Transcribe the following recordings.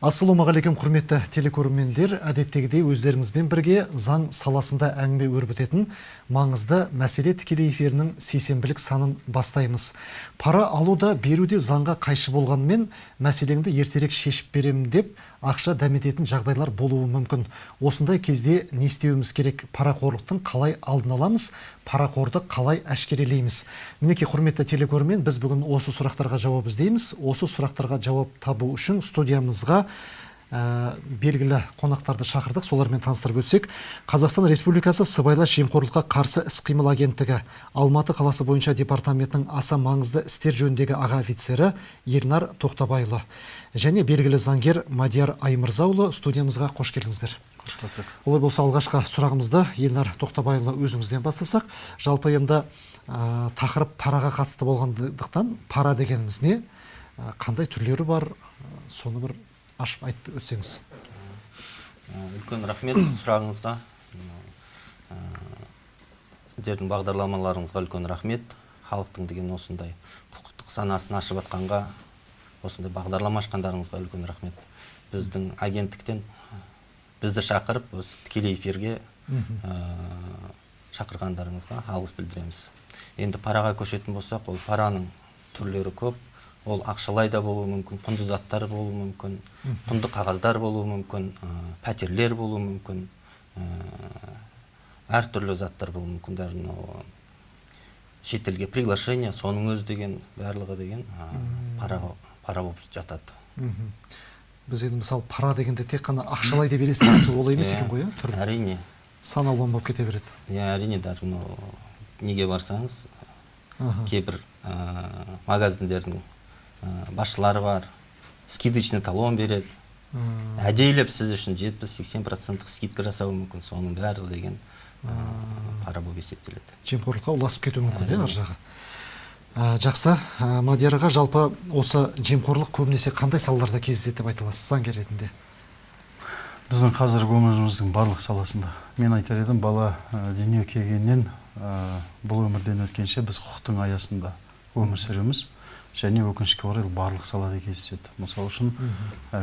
ассалаумағалейкум құрметті телекөрермендер. Әдеттегідей өздеріңізбен бірге заң саласында әңгіме өрбітетін маңызды мәселе тікелей эфирінің сейсенбілік санын бастаймыз. Пара алу да беру де заңға қайшы болғанымен мәселеңді ертерек шешіп беремін деп ақша дәмететін жағдайлар болуы мүмкін. Осындай кезде не істеуіміз керек? Парақорлықтың қалай алдын аламыз? Парақорды қалай әшкерелейміз? Мінекей құрметті телекөрермен біз бүгін осы сұрақтарға жауап іздейміз. Осы сұрақтарға жауап табу үшін студиямызға ә, белгілі қонақтарды шақырдық. Солармен таныстырып өтсек. Қазақстан республикасы сыбайлас жемқорлыққа қарсы іс қимыл агенттігі алматы қаласы бойынша департаментінің аса маңызды істер жөніндегі аға офицері ернар тоқтабайұлы. Және белгілі заңгер мадияр аймырзаұлы студиямызға қош келдіңіздер. Олай болса алғашқы сұрағымызды елнар тоқтабайұлы өзіңізден бастасақ. Жалпы енді ә, тақырып параға қатысты болғандықтан пара дегеніміз не ә, қандай түрлері бар? Соны бір ашып айтып өтсеңіз. Үлкен рахмет сұрағыңызға. Сіздердің бағдарламаларыңызға үлкен рахмет. Халықтың деген осындай құқықтық санасын ашып жатқанға осындай бағдарлама ашқандарыңызға үлкен рахмет. Біздің агенттіктен бізді шақырып осы тікелей эфирге шақырғандарыңызға алғыс білдіреміз. Енді параға көшетін болсақ ол параның түрлері көп. Ол ақшалай да болуы мүмкін құнды заттар болуы мүмкін құнды қағаздар болуы мүмкін пәтерлер болуы мүмкін әртүрлі заттар болуы мүмкін. Даже мынау шетелге приглашение соның өзі деген барлығы деген параға пара болып жатады біз енді мысалы пара дегенде тек қана ақшалай деп елестетеміз олай емес екен ғой иә? Түрі әрине. Сан алуан болып кете береді. Иә әрине даже мынау неге барсаңыз кейбір магазиндердің басшылары бар скидочный талон береді. Әдейілеп сіз үшін жетпіс сексен проценттық скидка жасауы мүмкін соның бәрі деген пара болып есептеледі. Жемқорлыққа ұласып кетуі мүмкін иә ар жағы? Жақсы. Мадияр аға жалпы осы жемқорлық көбінесе қандай салаларда кездеседі деп айта аласыз заңгер ретінде? Біздің қазіргі өміріміздің барлық саласында. Мен айтар едім бала дүниеге келгеннен бұл өмірден өткенше біз құқықтың аясында өмір сүреміз. Және өкінішке орай барлық салада кездеседі. Мысалы үшін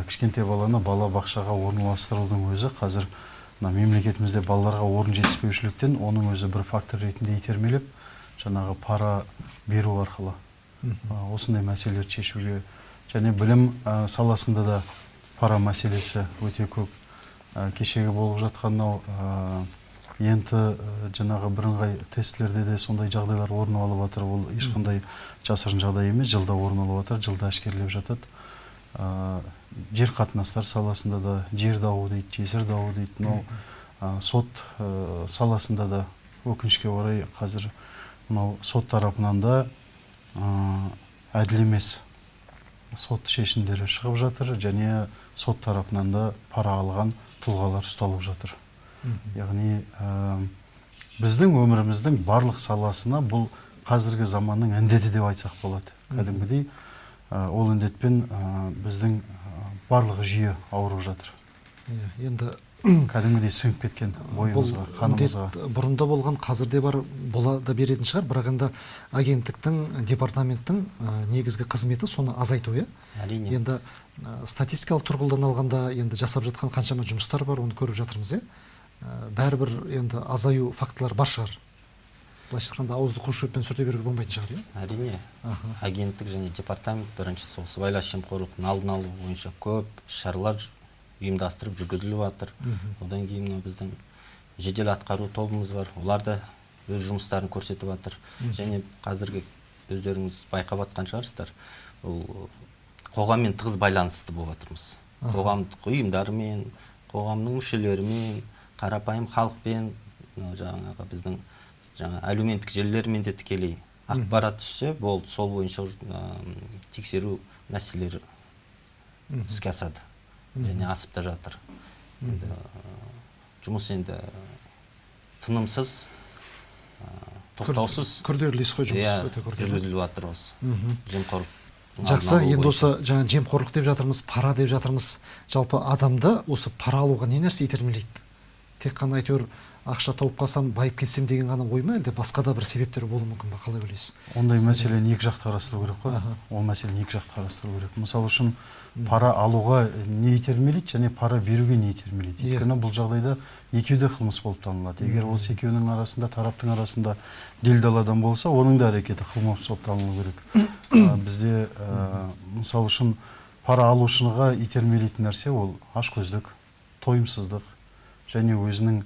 кішкентай баланы бала бақшаға орналастырудың өзі қазір мына мемлекетімізде балаларға орын жетіспеушіліктен оның өзі бір фактор ретінде итермелеп жаңағы пара беру арқылы осындай мәселелерді шешуге және білім саласында да пара мәселесі өте көп. Кешегі болып жатқан мынау енді жаңағы бірыңғай тестілерде де сондай жағдайлар орын алып жатыр. Ол ешқандай жасырын жағдай емес жылда орын алып жатыр жылда әшкерелеп жатады. Жер қатынастар саласында да жер дауы дейді жесір дауы дейді. Мынау сот саласында да өкінішке орай қазір мынау сот тарапынан да әділ емес сот шешімдері шығып жатыр және сот тарапынан да пара алған тұлғалар ұсталып жатыр. Яғни біздің өміріміздің барлық саласына бұл қазіргі заманның індеті деп айтсақ болады. Кәдімгідей ол індетпен біздің барлық жүйе ауырып жатыр. Иә енді кәдімгідей сіңіп кеткен бойымызға қанымызға. бұрында болған қазір де бар бола да беретін шығар. Бірақ енді агенттіктің департаменттің негізгі қызметі соны азайту иә? Әрине. Енді статистикалық тұрғыдан алғанда енді жасап жатқан қаншама жұмыстар бар оны көріп жатырмыз иә? Бәрібір енді азаю фактылар бар шығар. Былайша айтқанда ауызды қос шөппен сүрте беруге болмайтын шығар иә? Әрине. Агенттік және департамент бірінші сол сыбайлас жемқорлықтың алдын алу бойынша көп іс шаралар ұйымдастырып жүргізіліп жатыр одан кейін мынау біздің жедел атқару тобымыз бар. Олар да өз жұмыстарын көрсетіп жатыр және қазіргі өздеріңіз байқап жатқан шығарсыздар бұл қоғаммен тығыз байланысты болып жатырмыз қоғамдық ұйымдармен қоғамның мүшелерімен қарапайым халықпен жаңағы біздің жаңа әлеуметтік желілермен де тікелей ақпарат түссе болды сол бойынша тексеру мәселелері іске асады. Және асып та жатыр. Енді жұмыс енді тынымсыз тоқтаусыз. күрделі іс қой жұмыс. Иә өте күрделі жүргізіліп жатыр осы жемқорлық жақсы енді осы жаңа жемқорлық деп жатырмыз пара деп жатырмыз. Жалпы адамды осы пара алуға не нәрсе итермелейді? Тек қана әйтеуір ақша тауып қалсам байып кетсем деген ғана ой ма әлде? басқа да бір себептер болуы мүмкін ба? қалай ойлайсыз? Ондай мәселені екі жақты қарастыру керек қой. Ол мәселені екі жақты қарастыру керек. Мысалы үшін пара алуға не итермелейді және пара беруге не итермелейді? Иә. өйткені бұл жағдайда екеуі де қылмыс болып танылады. Егер осы екеуінің арасында тараптың арасында делдал адам болса оның да әрекеті қылмыс болып танылу керек. Бізде ә, мысалы үшін пара алушыға итермелейтін нәрсе ол ашкөздік тойымсыздық және өзінің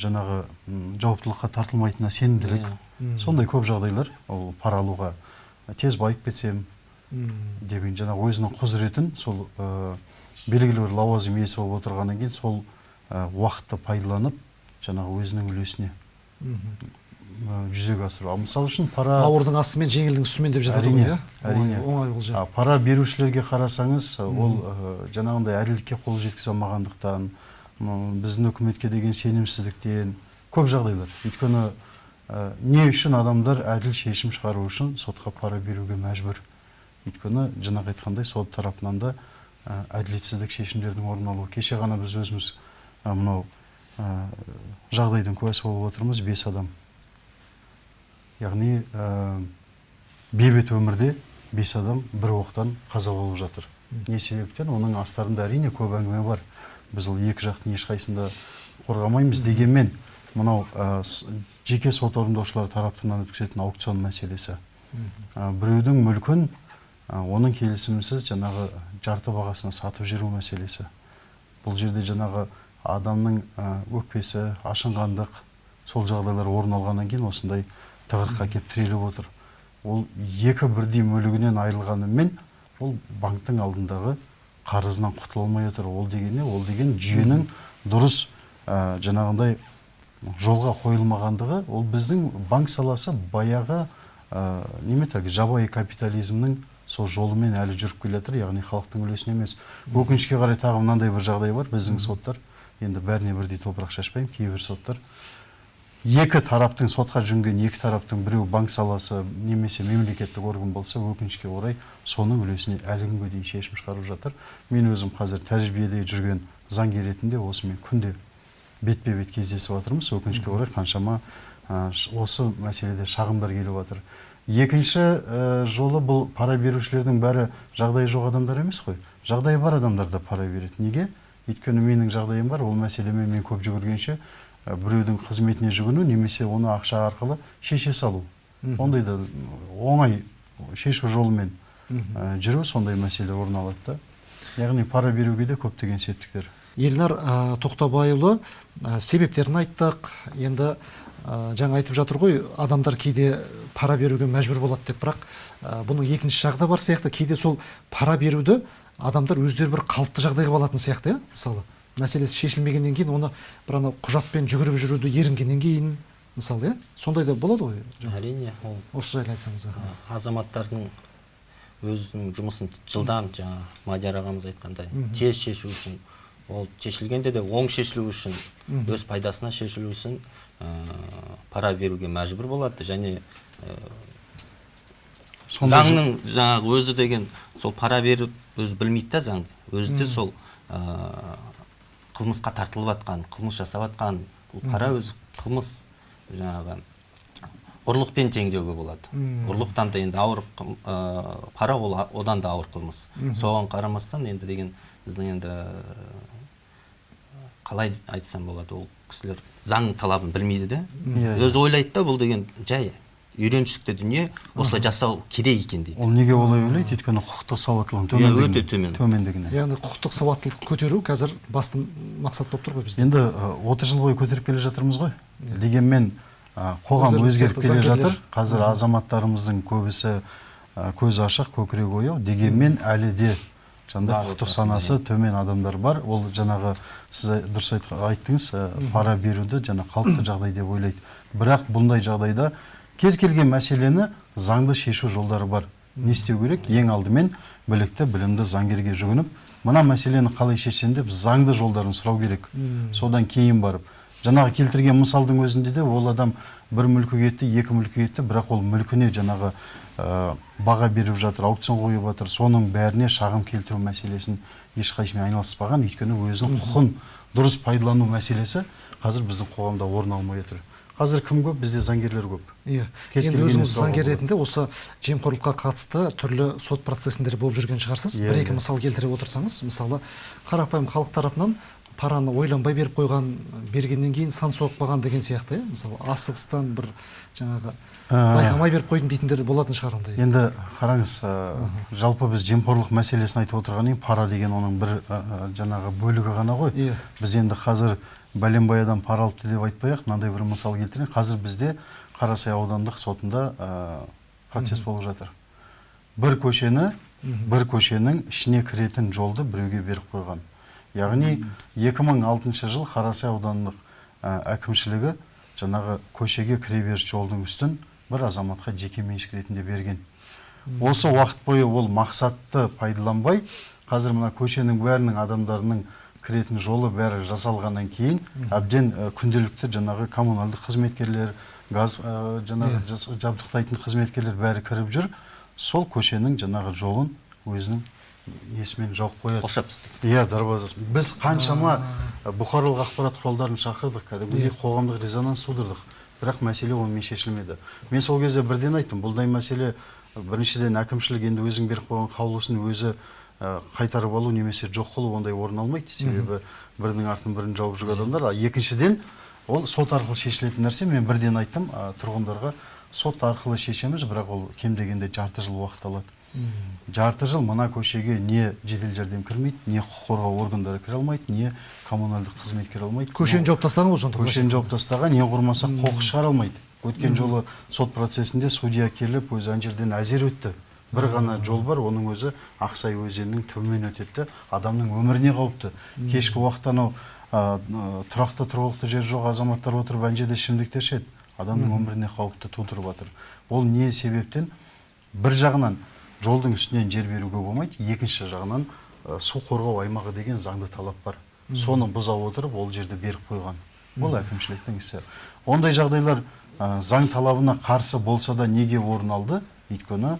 жаңағы м, жауаптылыққа тартылмайтынына сенімділік. Иә. Сондай көп жағдайлар. Ол пара алуға тез байып кетсем деген жаңағы өзінің құзыретін сол ә, белгілі бір лауазым иесі болып отырғаннан кейін сол ә, уақытты пайдаланып жаңағы өзінің үлесіне ә, жүзеге асыру. Ал мысалы үшін пара ауырдың астымен жеңілдің үстімен деп жатады ғой Әрине, иә? әрине. оңай олжа пара берушілерге қарасаңыз ол ә, жаңағындай әділдікке қол жеткізе алмағандықтан біздің үкіметке деген сенімсіздіктен көп жағдайлар. Өйткені ә, не үшін адамдар әділ шешім шығару үшін сотқа пара беруге мәжбүр? Өйткені жаңағы айтқандай сот тарапынан да ә, әділетсіздік шешімдердің орын алуы кеше ғана біз өзіміз ә, мынау ә, жағдайдың куәсі болып отырмыз бес адам. Яғни ә, бейбіт өмірде бес адам бір оқтан қаза болып жатыр. Не себептен оның астарында әрине көп әңгіме бар. Біз ол екі жақтың ешқайсында қорғамаймыз дегенмен мынау ә, жеке сот орындаушылар тарапынан өткізетін аукцион мәселесі ә, біреудің мүлкін ә, оның келісімінсіз жаңағы жарты бағасына сатып жіберу мәселесі бұл жерде жаңағы адамның өкпесі ашынғандық сол жағдайлар орын алғаннан кейін осындай тығырыққа келіп тіреліп отыр. Ол екі бірдей мүлігінен айырылғанымен ол банктың алдындағы қарызынан құтыла алмай отыр ол деген не ол деген жүйенің дұрыс ә, жаңағындай жолға қойылмағандығы ол біздің банк саласы баяғы ә, неме жабайы капитализмнің сол жолымен әлі жүріп келе жатыр яғни халықтың үлесіне емес. Өкінішке қарай тағы мынандай бір жағдай бар біздің соттар. Енді бәріне бірдей топырақ шашпаймын кейбір соттар. Екі тараптың сотқа жүгінген екі тараптың біреу банк саласы немесе мемлекеттік орган болса өкінішке орай соның үлесіне әлі күнге дейін шешім шығарып жатыр. Мен өзім қазір тәжірибеде жүрген заңгер ретінде осымен күнде бетпе бет кездесіп жатырмыз өкінішке орай қаншама ә, осы мәселеде шағымдар келіп жатыр екінші ә, жолы бұл пара берушілердің бәрі жағдайы жоқ адамдар емес қой. Жағдайы бар адамдар да пара береді. Неге? Өйткені менің жағдайым бар. Ол мәселемен мен көп жүгіргенше біреудің қызметіне жүгіну немесе оны ақша арқылы шеше салу. Ондай да оңай шешу жолымен ә, жүру сондай мәселе орын алады да. Яғни пара беруге де көптеген септіктер. Елнар ә, тоқтабайұлы ә, себептерін айттық. Енді ә, жаңа айтып жатыр ғой адамдар кейде пара беруге мәжбүр болады деп. Бірақ ә, бұның екінші жағы да бар сияқты. Кейде сол пара беруді адамдар өздері бір қалыпты жағдайға алатын сияқты иә мысалы. Мәселесі шешілмегеннен кейін оны бір ана құжатпен жүгіріп жүруді ерінгеннен кейін мысалы иә сондай да болады ғой. Әрине ол осы жайлы айтсаңыз ә, азаматтардың өзінің жұмысын жылдам жаңа мадияр ағамыз айтқандай тез шешу үшін ол шешілгенде де оң шешілу үшін өз пайдасына шешілу үшін ә, пара беруге мәжбүр болады. Және жо- заңның жаңағы өзі деген сол пара беріп өзі білмейді да заңды. Өзі де сол ә, қылмысқа тартылып жатқан қылмыс жасап жатқан бұл пара өзі қылмыс жаңағы ұрлықпен тең деуге болады ұрлықтан да енді ауыр ә, пара ол одан да ауыр қылмыс. Соған қарамастан енді деген біздің енді қалай айтсам болады ол кісілер заң талабын білмейді де. Өзі ойлайды да бұл деген жай. Үйреншікті дүние осылай жасау керек екен дейді. Ол неге олай ойлайды? Өйткені құқықтық сауаттылығының Иә, төмендігінен- өте төмен. төмендігінен яғни құқықтық сауаттылықты көтеру қазір басты мақсат болып тұр ғой бізде. Енді отыз жыл бойы көтеріп келе жатырмыз ғой. Дегенмен қоғам өзгеріп келе жатыр. Қазір азаматтарымыздың көбісі ы, көзі ашық көкірегі ояу. Дегенмен әлі де жаңағыдай құқықтық санасы төмен адамдар бар. Ол жаңағы сіз дұрыс айттыңыз пара беруді жаңа қалыпты жағдай деп ойлайды. Бірақ бұндай жағдайда кез келген мәселені заңды шешу жолдары бар. Не істеу керек? Ең алдымен білікті білімді заңгерге жүгініп мына мәселені қалай шешсем деп заңды жолдарын сұрау керек. Содан кейін барып жаңағы келтірген мысалдың өзінде де ол адам бір мүлкі кетті екі мүлкі кетті бірақ ол мүлкіне жаңағы ә, баға беріп жатыр аукцион қойып жатыр. Соның бәріне шағым келтіру мәселесін ешқайсымен айналыспаған өйткені өзінің құқын дұрыс пайдалану мәселесі қазір біздің қоғамда орын алмай отыр. Қазір кім көп? Бізде заңгерлер көп. Иә. Енді өзіңіз заңгер ретінде осы жемқорлыққа қатысты түрлі сот процесіндер болып жүрген шығарсыз. Иә, бір екі иә. мысал келтіре отырсаңыз мысалы қарапайым халық тарапынан параны ойланбай беріп қойған бергеннен кейін сан соғып қалған деген сияқты иә. Мысалы асығыстан бір жаңағы байқамай беріп қойдым дейтіндер де болатын шығар ондай енді қараңыз ә, жалпы біз жемқорлық мәселесін айтып отырған кейін пара деген оның бір ә, жаңағы бөлігі ғана ғой. Иә. біз енді қазір бәленбай адам пара алыпты деп айтпай ақ мынандай бір мысал келтірейін. Қазір бізде қарасай аудандық сотында ә, процесс болып жатыр. Бір көшені бір көшенің ішіне кіретін жолды біреуге беріп қойған. Яғни 2006 жыл қарасай аудандық ә, әкімшілігі жаңағы көшеге кіреберіс жолдың үстін бір азаматқа жеке меншік ретінде берген. Осы уақыт бойы ол мақсатты пайдаланбай қазір мына көшенің бәрінің адамдарының кіретін жолы бәрі жасалғаннан кейін әбден күнделікті жаңағы коммуналдық қызметкерлер газ жаңағы жабдықтайтын қызметкерлер бәрі кіріп жүр. Сол көшенің жаңағы жолын өзінің несімен жауып қояды. Қоршап тастайды. Иә дарбазасын. Біз қаншама бұқаралық ақпарат құралдарын шақырдық кәдімгідей. Иә. қоғамдық резонанс тудырдық. Бірақ мәселе онымен шешілмеді. Мен сол кезде бірден айттым. Бұлдай мәселе біріншіден әкімшілік енді өзің беріп қойған қаулысын өзі қайтарып алу немесе жоқ қылу ондай орын алмайды. Себебі бірінің артын бірін жауып жүрген адамдар а екіншіден ол сот арқылы шешілетін нәрсе мен бірден айттым ә, тұрғындарға сот арқылы шешеміз бірақ ол кем дегенде жарты жыл уақыт алады. Жарты жыл мына көшеге не жедел жәрдем кірмейді не құқық қорғау органдары кіре алмайды не коммуналдық қызмет кіре алмайды көшені жауып тастаған ғой сонда көшені жауып тастаған не құрмаса қоқыс шығара алмайды. Өткен жолы сот процесінде судья келіп өзі ана жерден әзер өтті. Бір ғана жол бар оның өзі ақсай өзенінің төмен өтеді де адамның өміріне қауіпті. Кешкі уақытта анау ы, тұрақты тұрғылықты жері жоқ азаматтар отырып ана жерде ішімдіктер ішеді. Адамның өміріне қауіпті тудырып жатыр. Ол не себептен? Бір жағынан жолдың үстінен жер беруге болмайды екінші жағынан ы, су қорғау аймағы деген заңды талап бар. Соны бұза отырып ол жерді беріп қойған. Бұл әкімшіліктің ісі. Ондай жағдайлар ы, заң талабына қарсы болса да неге орын алды? Өйткені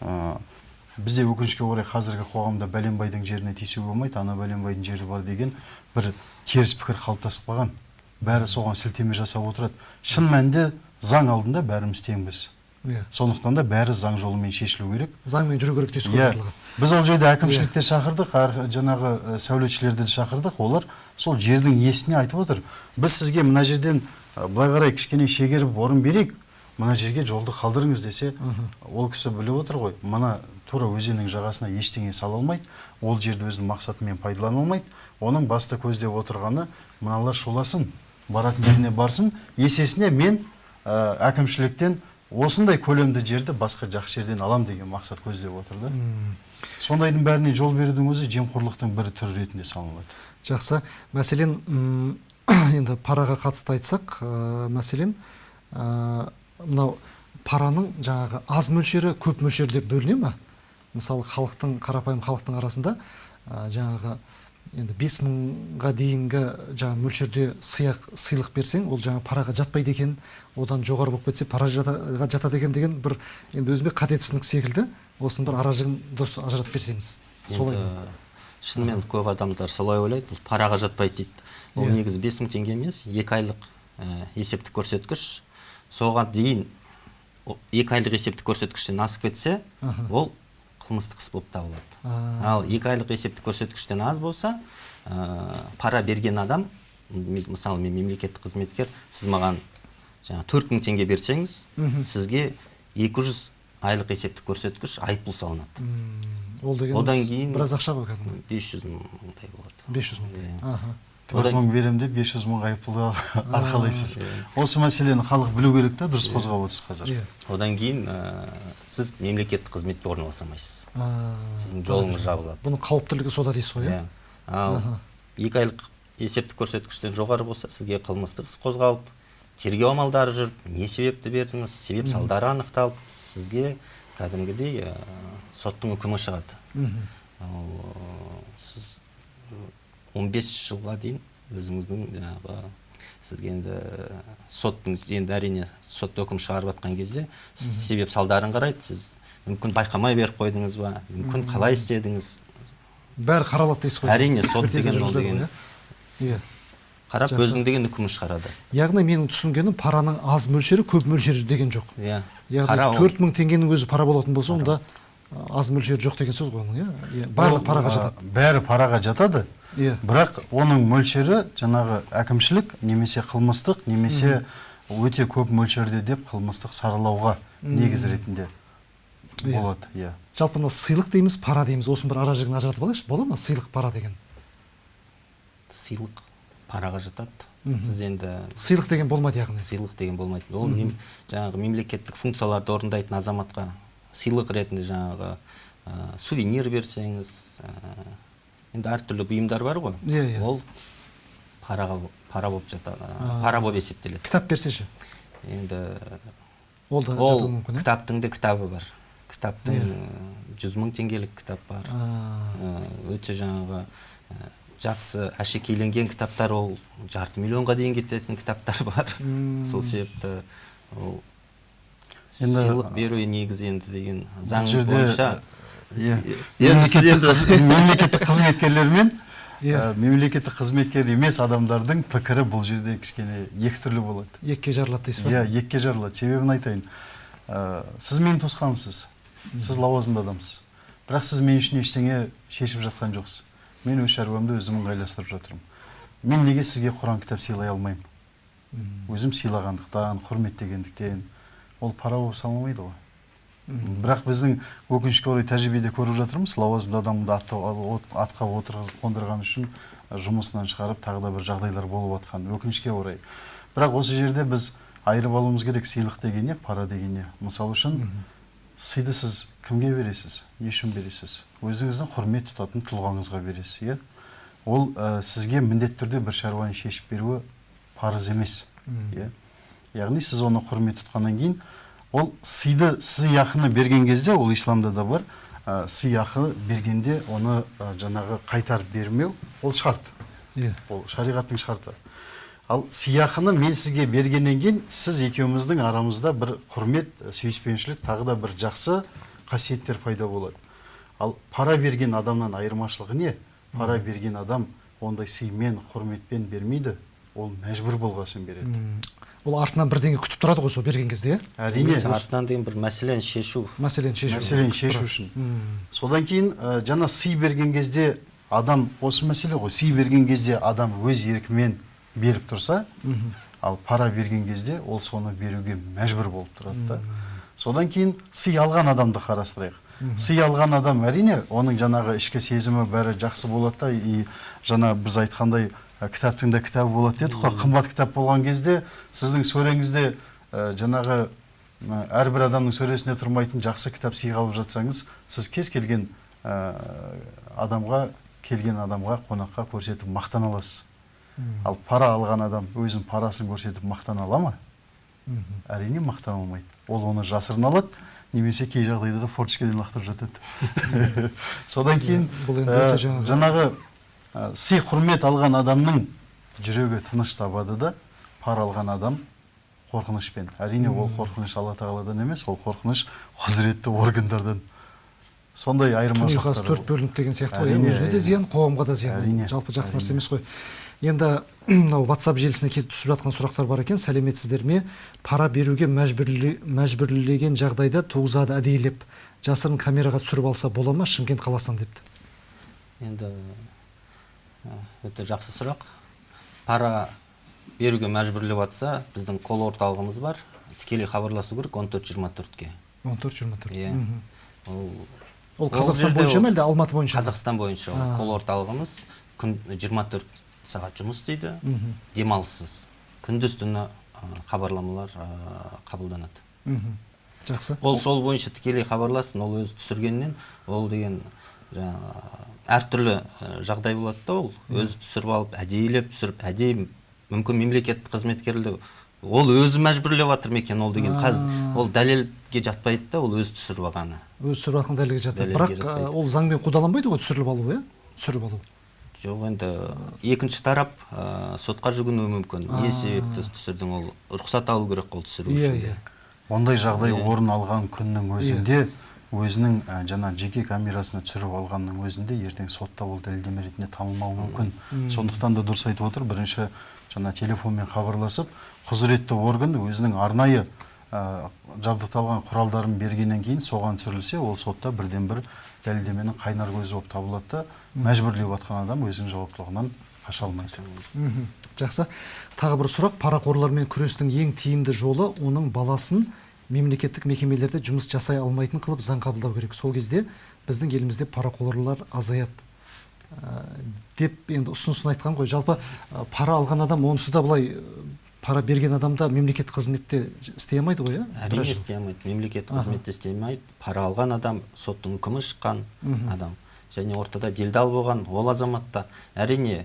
бізде өкінішке орай қазіргі қоғамда бәленбайдың жеріне тиісуге болмайды ана бәленбайдың жері бар деген бір теріс пікір қалыптасып қалған. Бәрі соған сілтеме жасап отырады. Шын мәнінде заң алдында бәріміз теңбіз. Иә. Сондықтан да бәрі заң жолымен шешілу керек. Заңмен жүру керек дейсіз ғой иә. біз ол жерде әкімшілікте шақырдық ар- жаңағы ә, сәулетшілерді де шақырдық. Олар сол жердің иесіне айтып отыр. Біз сізге мына жерден ә, былай қарай кішкене шегеріп орын берейік. Мына жерге жолды қалдырыңыз десе ол кісі біліп отыр ғой мына тура өзеннің жағасына ештеңе сала алмайды ол жерді өзінің мақсатымен пайдалана алмайды оның басты көздеп отырғаны мыналар шуласын баратын жеріне барсын есесіне мен ә, әкімшіліктен осындай көлемді жерді басқа жақсы жерден алам деген мақсат көздеп отыр да. Сондайдың бәріне жол берудің өзі жемқорлықтың бір түрі ретінде саналады жақсы. Мәселен енді параға қатысты айтсақ ә, мәселен ә, мынау параның жаңағы аз мөлшері көп мөлшері деп бөліне ма? Мысалы халықтың қарапайым халықтың арасында ә, жаңағы енді бес мыңға дейінгі жаңағы мөлшерде сыйақ сыйлық берсең ол жаңа параға жатпайды екен одан жоғары болып кетсе пара жата- жатады екен деген бір енді өзіме қате түсінік секілді осының бір аражігін дұрыс ажыратып берсеңіз. Солай шынымен көп адамдар солай ойлайды бұл параға жатпайды дейді. Ол Иә. негізі бес мың теңге емес екі айлық ә, есептік көрсеткіш соған дейін екі айлық есептік көрсеткіштен асып кетсе ол қылмыстық іс болып табылады. Ал екі айлық есептік көрсеткіштен аз болса ә, пара берген адам мысалы мен мемлекеттік қызметкер сіз маған жаңағы төрт мың теңге берсеңіз сізге 200 айлық есептік көрсеткіш айыппұл салынады. Ол деген Одан кейін- біраз ақша ғой кәдімгі 500 мыңдай болады. 500 мың Иә. аха. Төрт мың беремін деп бес жүз мың айыппұлды арқалайсыз. Осы мәселені халық білу керек та дұрыс қозғап отырсыз қазір. Иә одан кейін ә, сіз мемлекеттік қызметке орналаса алмайсыз А, сіздің жолыңыз жабылады. Бұның қауіптілігі сода дейсіз ғой иә иә? Ал екі айлық есептік көрсеткіштен жоғары болса сізге қылмыстық іс қозғалып тергеу амалдары жүріп не себепті бердіңіз? Себеп салдары анықталып сізге кәдімгідей ә, соттың үкімі шығады. Мгм. Ал ә, сіз 15 жылға дейін өзіңіздің жаңағы сізге енді соттың енді әрине сот үкім шығарып жатқан кезде сіз себеп салдарын қарайды сіз мүмкін байқамай беріп қойдыңыз ба мүмкін қалай істедіңіз? Бәрі қаралады дейсіз ғой. Әрине, сот деген ол деген. иә. Иә. қарап өзінің деген үкімін шығарады. Яғни менің түсінгенім параның аз мөлшері көп мөлшері деген жоқ. Иә. Яғни төрт мың теңгенің өзі пара болатын болса онда аз мөлшері жоқ деген сөз ғой оның иә? Иә барлық параға жатады. бәрі параға жатады. Иә. бірақ оның мөлшері жаңағы әкімшілік немесе қылмыстық немесе өте көп мөлшерде деп қылмыстық саралауға негіз ретінде Иә. болады иә. Жалпы мына сыйлық дейміз пара дейміз. Осының бір ара жігін ажыратып алайықшы. Бола ма сыйлық пара деген? Сыйлық параға жатады. Сіз енді сыйлық деген болмайды яғни. Сыйлық деген болмайды. Ол мем- жаңағы мемлекеттік функцияларды орындайтын азаматқа сыйлық ретінде жаңағы ә, сувенир берсеңіз ә, енді әртүрлі бұйымдар бар ғой. Иә, иә. ол параға пара болып жатады пара болып есептеледі. Кітап берсе ше енді ол да ол мүмкін кітаптың да кітабы бар. Кітаптың Иә. жүз мың теңгелік кітап бар. Ә, өте жаңағы ә, жақсы әшекейленген кітаптар ол жарты миллионға дейін кететін кітаптар бар. М. сол себепті ол Енді, сыйлық беру негізі енді деген заң бойынша. иә. Мемлекеттік қызметкерлер мен мемлекеттік қызметкер емес адамдардың пікірі бұл жерде кішкене екі түрлі болады. Екіге жарылады дейсіз ба? Иә екіге жарылады. Себебін айтайын. Сіз менің туысқанымсыз. Сіз лауазымды адамсыз. Бірақ сіз мен үшін ештеңе шешіп жатқан жоқсыз. Мен өз шаруамды өзім ыңғайластырып жатырмын. Мен неге сізге құран кітап сыйлай алмаймын? Өзім сыйлағандықтан құрметтегендіктен ол пара болып саналмайды ғой. Бірақ біздің өкінішке орай тәжірибеде көріп жатырмыз лауазымды адамды атқа, от- атқа отырғызып қондырған үшін жұмысынан шығарып тағы да бір жағдайлар болып жатқан өкінішке орай. Бірақ осы жерде біз айырып алуымыз керек сыйлық деген не пара деген не мысалы үшін сыйды сіз кімге бересіз? Не үшін бересіз? Өзіңіздің құрмет тұтатын тұлғаңызға бересіз иә? Ол ә, сізге міндетті түрде бір шаруаны шешіп беруі парыз емес иә? Яғни сіз оны құрмет тұтқаннан кейін ол сыйды сыйақыны берген кезде ол исламда да бар ә, сыйақы бергенде оны ә, жаңағы қайтарып бермеу ол шарт. Иә. Ол шариғаттың шарты. Ал сыйақыны мен сізге бергеннен кейін сіз екеуміздің арамызда бір құрмет сүйіспеншілік тағы да бір жақсы қасиеттер пайда болады. Ал пара берген адамнан айырмашылығы не? Пара берген адам ондай сыймен құрметпен бермейді ол мәжбүр болғасын береді. Ол артынан бірдеңе күтіп тұрады ғой сол берген кезде. Иә әрине. Артынан деген бір мәселені шешу. Мәселені шешу. Мәселені шешу үшін. Содан кейін ә, жаңа сый берген кезде адам осы мәселе ғой. Сый берген кезде адам өз еркімен беріп тұрса ал пара берген кезде ол соны беруге мәжбүр болып тұрады да. Содан кейін сый алған адамды қарастырайық. Сый алған адам әрине оның жаңағы ішкі сезімі бәрі жақсы болады да. И жаңа біз айтқандай кітаптың да кітабы болады дедік қой қымбат кітап болған кезде сіздің сөреңізде жаңағы әрбір адамның сөресінде тұрмайтын жақсы кітап сыйға алып жатсаңыз сіз кез келген адамға келген адамға қонаққа көрсетіп мақтана аласыз. Ал пара алған адам өзінің парасын көрсетіп мақтана ала ма? Әрине мақтана алмайды. Ол оны жасырын алады немесе кей жағдайда да форточкадан лақтырып жатады. Содан кейін бұл енді өте жаңағы- сый құрмет алған адамның жүрегі тыныш табады да пара алған адам қорқынышпен. Әрине ол қорқыныш алла тағаладан емес ол қорқыныш құзыретті органдардан. Сондай айырмашылықтар төрт бөлініп деген сияқты ғой. Иә өзіне де зиян қоғамға да зиян. Әрине, жалпы жақсы нәрсе емес қой. Енді мынау ватсап желісіне келіп түсіп жатқан сұрақтар бар екен. Сәлеметсіздер ме? Пара беруге мәжбүрле- мәжбүрлеген жағдайда туғызады әдейілеп. Жасырын камераға түсіріп алса бола ма? Шымкент қаласынан депті. Енді ә, өте жақсы сұрақ. Пара беруге мәжбүрлеп жатса біздің кол орталығымыз бар. Тікелей хабарласу керек он төрт жиырма төртке. он төрт жиырма төрт. Иә. Ол ол қазақстан бойынша ма әлде алматы бойынша қазақстан бойынша ол А. кол орталығымыз. Күн 24 сағат жұмыс істейді. Демалыссыз. Күндіз түні хабарламалар қабылданады. Жақсы. Ол сол бойынша тікелей хабарласын ол өзі түсіргеннен ол деген жаңағы әртүрлі жағдай болады да ол. Өзі түсіріп алып әдейілеп түсіріп әдейі мүмкін мемлекеттік қызметкерді ол өзі мәжбүрлеп жатыр ма екен ол деген қазір ол дәлелге жатпайды да ол өзі түсіріп алғаны. Өзі түсіріп алған дәлелге бірақ жатпайды. ә, ол заңмен қудаланбайды ғой түсіріліп алу иә? Түсіріп алу. Жоқ енді екінші тарап ә, сотқа жүгінуі мүмкін. Не себепті түсірдің ол рұқсат алу керек ол түсіру иә үшін. иә. Ондай жағдай Иә. орын алған күннің өзінде өзінің ә, жаңа жеке камерасына түсіріп алғанның өзінде ертең сотта ол дәлелдеме ретінде танылмауы мүмкін. сондықтан да дұрыс айтып отыр. Бірінші жаңа телефонмен хабарласып құзыретті орган өзінің арнайы ә, жабдықталған құралдарын бергеннен кейін соған түсірілсе ол сотта бірден бір дәлелдеменің қайнар көзі болып табылады да мәжбүрлеп жатқан адам өзінің жауаптылығынан қаша алмайды. Жақсы. Тағы бір сұрақ. Парақорлармен күрестің ең тиімді жолы оның баласын мемлекеттік мекемелерде жұмыс жасай алмайтын қылып заң қабылдау керек. Сол кезде біздің елімізде парақорлар азаяды. Ә, деп енді ұсынысын айтқан ғой. Жалпы ә, пара алған адам онысы да былай ә, пара берген адам да мемлекеттік қызметте істей алмайды ғой иә? Әрине істей алмайды мемлекеттік қызметте істей алмайды пара алған адам соттың үкімі шыққан адам. Және ортада делдал болған ол азаматта әрине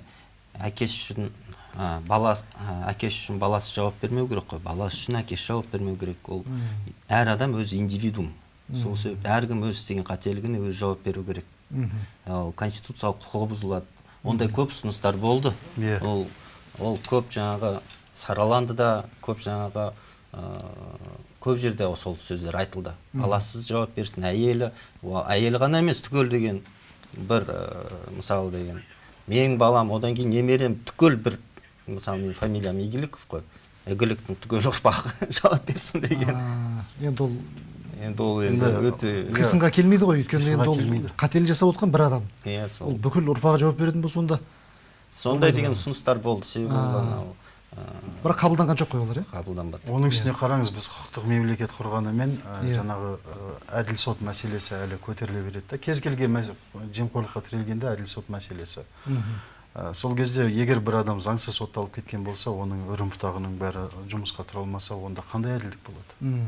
әкесі үшін ә, баласы ә, әкесі үшін баласы жауап бермеу керек қой. Баласы үшін әкесі жауап бермеу керек. Ол әр адам өз индивидуум. Сол себепті әркім өз істеген қателігіне өзі жауап беру керек. Ал конституциялық құқығы бұзылады. Ондай көп ұсыныстар болды. Иә. ол ол көп жаңағы сараланды да көп жаңағы ә, көп жерде сол сөздер айтылды. Баласыз жауап берсін. Әйелі әйелі ғана емес түгел деген бір ә, мысалы деген. Менің балам одан кейін немерем түгел бір мысалы менің фамилиям игіліков қой игіліктің түгел ұрпағы жауап берсін деген А, енді ол енді ол енді өте қисынға келмейді ғой өйткені енді ол қателік жасап отқан бір адам иә ол сол бүкіл ұрпағы жауап беретін болса онда сондай деген ұсыныстар болды себебі ол анау бірақ қабылданған жоқ қой олар иә қабылданбады оның үстіне қараңыз біз құқықтық мемлекет құрғанымен жаңағы әділ сот мәселесі әлі көтеріле береді да кез келген жемқорлыққа тірелгенде әділ сот мәселесі Ә, сол кезде егер бір адам заңсыз сотталып кеткен болса оның үрім бұтағының бәрі жұмысқа тұра алмаса онда қандай әділдік болады? М,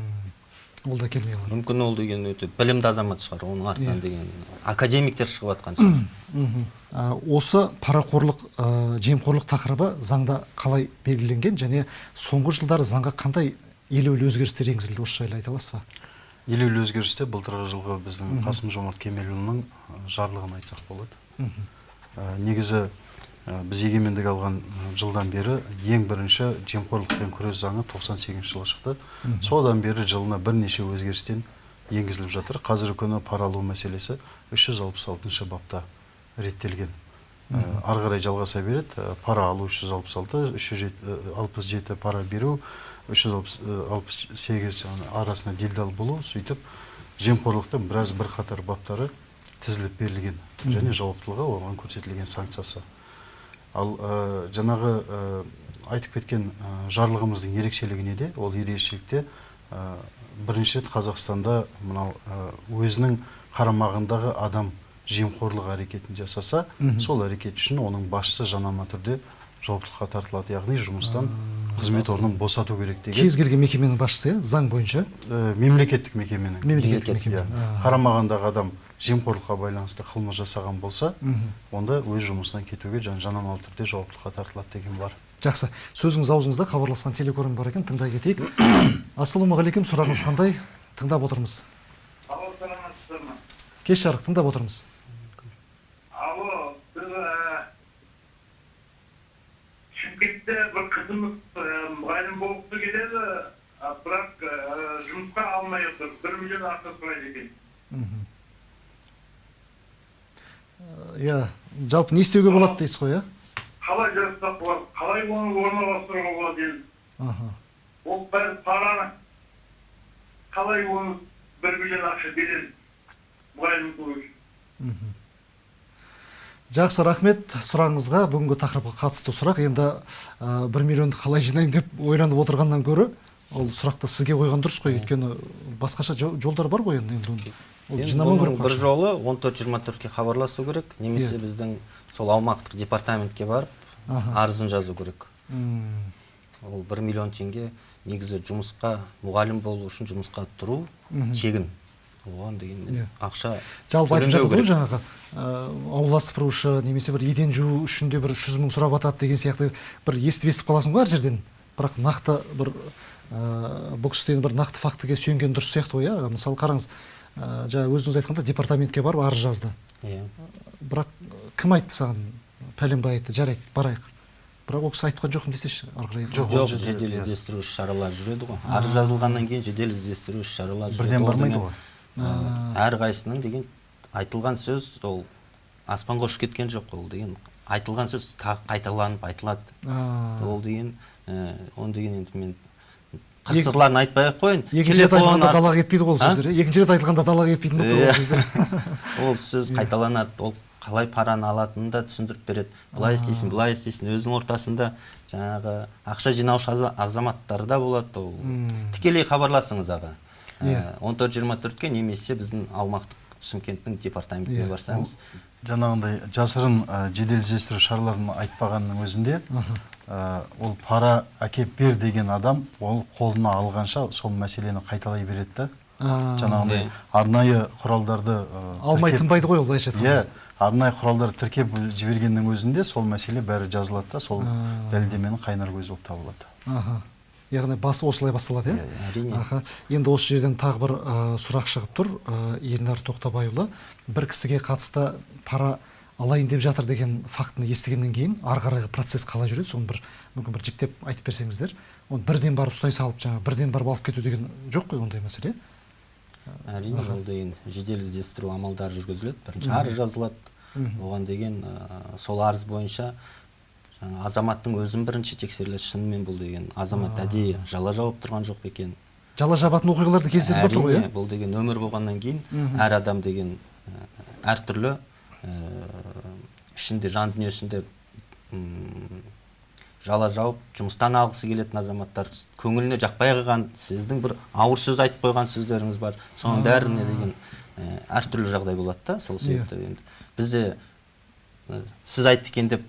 ол да келмей қалады. Мүмкін ол деген өте білімді азамат шығар оның артынан Иә. деген академиктер шығып жатқан шығар. А, осы парақорлық ә, жемқорлық тақырыбы заңда қалай белгіленген және соңғы жылдары заңға қандай елеулі өзгерістер енгізілді? Осы жайлы айта аласыз ба? Елеулі өзгерісте былтырғы жылғы біздің қасым жомарт кемелұлының ә, жарлығын айтсақ болады. Ә, негізі ә, біз егемендік алған жылдан бері ең бірінші жемқорлықпен күрес заңы 98 жылы шықты. Содан бері жылына бірнеше өзгерістен енгізіліп жатыр. Қазіргі күні пара алу мәселесі 366 бапта реттелген. Ә, ары қарай жалғаса береді. Ә, пара алу 366 367 пара беру 368 жаңағы арасында делдал болу сөйтіп жемқорлықтың біраз бірқатар баптары тізіліп берілген және жауаптылығы оған көрсетілген санкциясы. Ал ә, жаңағы ә, айтып кеткен ә, жарлығымыздың ерекшелігі неде ол ерекшелікте бірінші рет қазақстанда мынау өзінің қарамағындағы адам жемқорлық әрекетін жасаса сол әрекет үшін оның басшысы жанама түрде жауаптылыққа тартылады. Яғни жұмыстан қызмет орнын босату керек деген. Кез келген мекеменің басшысы иә заң бойынша? Мемлекеттік мекеменің. Мемлекеттік Мемлекет, мекеме. иә. Қарамағындағы адам жемқорлыққа байланысты қылмыс жасаған болса онда өз жұмысынан кетуге және жанамалы түрде жауаптылыққа тартылады деген бар жақсы сөзіңіз аузыңызда хабарласқан телекөрім бар екен тыңдай кетейік ассалаумағалейкум сұрағыңыз қандай тыңдап отырмыз Алло, саламатсыздар ма? кеш жарық тыңдап отырмыз Алло, біз Шымкентте бір қызымыз мұғалім болғысы келеді, бірақ жұмысқа алмай отыр. Бір миллион ақша сұрайды екен. Мгм. Иә жалпы не істеуге болады дейсіз ғой иә Қалай жасап болады? Қалай оны орналастыруға болады енді? аха Ол бәрі параны. Қалай оны бір миллион ақша береді мұғалім болу үшін? Мгм. жақсы рахмет сұрағыңызға бүгінгі тақырыпқа қатысты сұрақ енді ә, бір миллионды қалай жинаймын деп ойланып отырғаннан гөрі ол сұрақты сізге қойған дұрыс қой өйткені басқаша жол- жолдар бар ғой енді енді бір жолы 14-24-ке хабарласу керек. Немесе Иә. біздің сол аумақтық департаментке барып арызын жазу керек. Ол бір миллион теңге негізі жұмысқа мұғалім болу үшін жұмысқа тұру тегін. Оған деген Иә. ақша жалпы айтып жатыр ғой жаңағы аула сыпырушы немесе бір еден жуу үшін де бір үш жүз мың сұрап жатады деген сияқты бір естіп естіп қаласың ғой әр жерден. Бірақ нақты бір бұл кісіден бір нақты фактіге сүйенген дұрыс сияқты ғой иә мысалы қараңыз ә, жаңа өзіңіз айтқанда департаментке барып арыз жазды. Иә. Бірақ кім айтты саған? Пәленбай айтты жарайды барайық. Бірақ ол кісі айтқан жоқпын десеші ары қарай Жоқ, жоқ жедел іздестіру іс шаралары жүреді ғой. Арыз жазылғаннан кейін жедел іздестіру іс шаралары. Бірден бармайды ғой. ә, әрқайсысының деген айтылған сөз ол аспанға ұшып кеткен жоқ ол деген айтылған сөз тағы қайталанып айтылады. Ол деген ә, оны деген енді мен қыр сырларын айтпай ақ қояйын. Екінші рет айтылғанда далаға кетпейді ғой ол сөздер. Иә? екінші рет айтылғанда далаға кетпейтін болып тұр Иә. ол сөздер. Ол сөз қайталанады. Ол қалай параны алатынын да түсіндіріп береді. Былай істейсің былай істейсің. Өзінің ортасында жаңағы ақша жинаушы аза- азаматтар да болады. Ол тікелей хабарласыңыз аға. Иә. он төрт жиырма төртке немесе біздің аумақтық шымкенттің департаментіне Иә. барсаңыз. Жаңағындай жасырын ә, жедел іздестіру шараларын айтпағанның өзінде ә, ол пара әкеп бер деген адам ол қолына алғанша сол мәселені қайталай береді да. Жаңағындай Иә. арнайы құралдарды ә, алмай тынбайды ғой ол былайша иә айтқанда арнайы құралдарды тіркеп жібергеннің өзінде сол мәселе бәрі жазылады да сол дәлелдеменің қайнар көзі болып табылады. Аха. Яғни басы осылай басталады иә? Әрине. Аха. Енді осы жерден тағы бір ә, сұрақ шығып тұр. Ә, ернар тоқтабайұлы бір кісіге қатысты пара алайын деп жатыр деген фактіні естігеннен кейін ары қарайғы процесс қалай жүреді соны бір мүмкін бір жіктеп айтып берсеңіздер. Оны бірден барып ұстай салып жаңағы бірден барып алып кету деген жоқ қой ондай мәселе. Әрине ол деген жедел іздестіру амалдары жүргізіледі бірінші арыз жазылады. Оған деген ә, сол арыз бойынша жаңа азаматтың өзін бірінші тексеріледі шынымен бұл деген азамат әдейі жала жауып тұрған жоқ па екен? Жала жабатын оқиғалар да кездесетін болып тұр ғой иә? бұл деген өмір болғаннан кейін әр адам деген әртүрлі ішінде жан дүниесінде жала жауып жұмыстан алғысы келетін азаматтар көңіліне жақпай қалған сіздің бір ауыр сөз айтып қойған сөздеріңіз бар. Соның бәріне деген ә, әртүрлі жағдай болады да сол Иә. себепті енді. Бізде ә, сіз айтты екен деп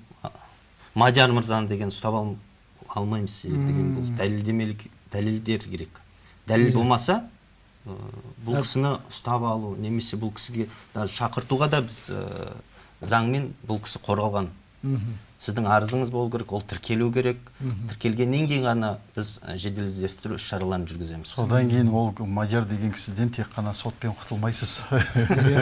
мадияр мырзаны деген ұстап ал, алмаймыз себебі деген бұл дәлелдемелік дәлелдер керек. Дәлел болмаса ә, бұл кісіні ұстап алу немесе бұл кісіге даже шақыртуға да біз ә, заңмен бұл кісі қорғалған. Сіздің арызыңыз болу керек ол тіркелу керек. Тіркелгеннен кейін ғана біз жедел іздестіру іс шараларын жүргіземіз. Содан кейін ол мадияр деген кісіден тек қана сотпен құтылмайсыз.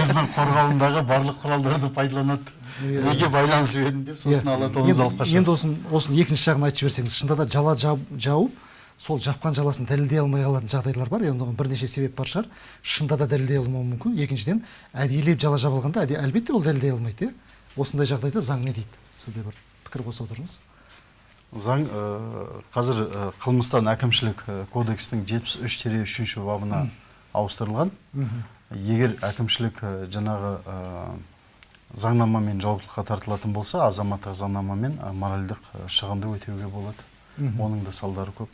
Өзінің қорғауындағы барлық құралдарды пайдаланады. Неге байланысып едім деп сосын Иә. алады оны енді, алып енді қашасыз осын, осын екінші жағын айтып жіберсеңіз шынында да жала жау- жауып сол жапқан жаласын дәлелдей алмай қалатын жағдайлар бар. Енді оған бірнеше себеп бар шығар. Шынында да дәлелдей алмауы мүмкін. Екіншіден әдейілеп жала жаба алғанда әде- әлбетте ол дәлелдей алмайды иә осындай жағдайда заң не дейді? Сізде бір пікір қоса отырыңыз. Заң ә, қазір ә, қылмыстан әкімшілік ә, кодекстің жетпіс үш тире үшінші бабына ауыстырылған. Егер әкімшілік ә, жаңағы заңнамамен жауаптылыққа тартылатын болса азаматтық заңнамамен моральдық шығынды өтеуге болады. Оның да салдары көп.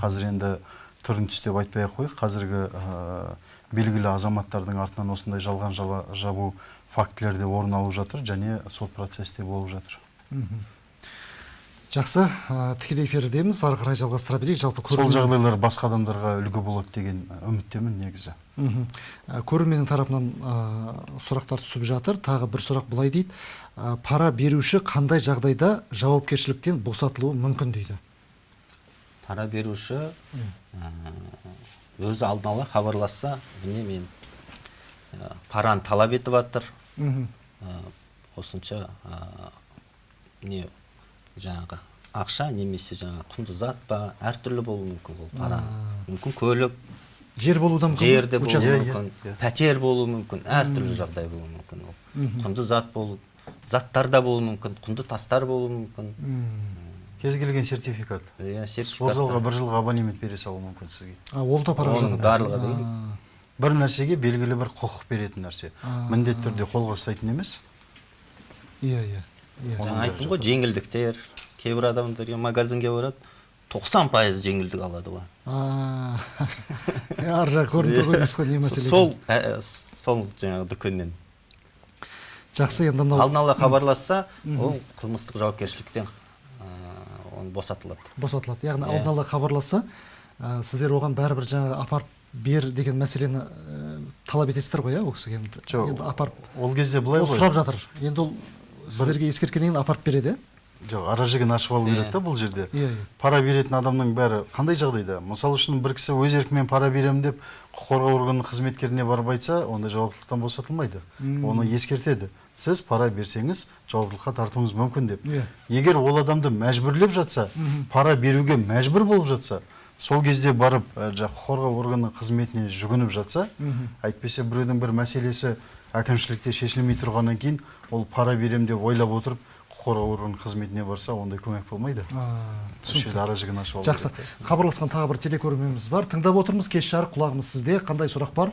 Қазір енді түрін түстеп айтпай ақ қояйық қазіргі ә, белгілі азаматтардың артынан осындай жалған жала жабу фактілері де орын алып жатыр және сот процесс те болып жатыр. Жақсы. Ә, тікелей эфирдеміз. Ары қарай жалғастыра берейік. Жалпы сол көрермен- жағдайлар басқа адамдарға үлгі болады деген үміттемін негізі. Ә, көрерменнің тарапынан ә, сұрақтар түсіп жатыр. Тағы бір сұрақ былай дейді. Ә, пара беруші қандай жағдайда жауапкершіліктен босатылуы мүмкін дейді? Пара беруші өзі алдын ала хабарласса міне мен параны талап етіп жатыр осынша не жаңағы ақша немесе жаңағы құнды зат па әртүрлі болуы мүмкін ол пара мүмкін көлік. Жер болуы да мүмкін жер де болуы Участок. Иә, мүмкін иә. пәтер болуы мүмкін әртүрлі жағдай болуы мүмкін ол. Құнды зат болу заттар да болуы мүмкін құнды тастар болуы мүмкін. Кез келген сертификат. Иә спортзалға сертификаттар бір жылға абонемент бере салуы мүмкін сізге. А, ол да пара оның барлығы деген бір нәрсеге белгілі бір құқық беретін нәрсе. Міндетті түрде қолға ұстайтын емес. Иә иә иә. Жаңа айттым ғой жеңілдіктер кейбір адамдар магазинге барады тоқсан пайыз жеңілдік алады ғой. А, ар жағы көрініп тұр ғой дейсіз ғой не мәселе? сол ә, сол жаңағы дүкеннен. Жақсы енді мынау алдын ала хабарласса ол қылмыстық жауапкершіліктен ә, оны босатылады. Босатылады. Яғни Иә. алдын ала хабарласса ә, сіздер оған бәрібір жаңағы апарып бер деген мәселені ә, талап етесіздер ғой иә ол кісіге? Енді жоқ енді апарып ол кезде былай ғой. сұрап жатыр. Енді ол сіздерге ескерткеннен кейін апарып береді жоқ ара жігін ашып алу Иә. керек та бұл жерде. Иә иә. Пара беретін адамның бәрі қандай жағдайда? Мысалы үшін бір кісі өз еркімен пара беремін деп құқық қорғау органының қызметкеріне барып айтса онда жауаптылықтан босатылмайды. Оны ескертеді. Сіз пара берсеңіз жауаптылыққа тартуыңыз мүмкін деп. Иә. егер ол адамды мәжбүрлеп жатса пара беруге мәжбүр болып жатса сол кезде барып құқық қорғау органының қызметіне жүгініп жатса әйтпесе біреудің бір мәселесі әкімшілікте шешілмей тұрғаннан кейін ол пара берем деп ойлап отырып құқық қорғау органының қызметіне барса ондай көмек болмайды. Жерде ара жігін ашып жақсы. хабарласқан тағы бір телекөрерменіміз бар. Тыңдап отырмыз кеш жарық құлағымыз сізде. Қандай сұрақ бар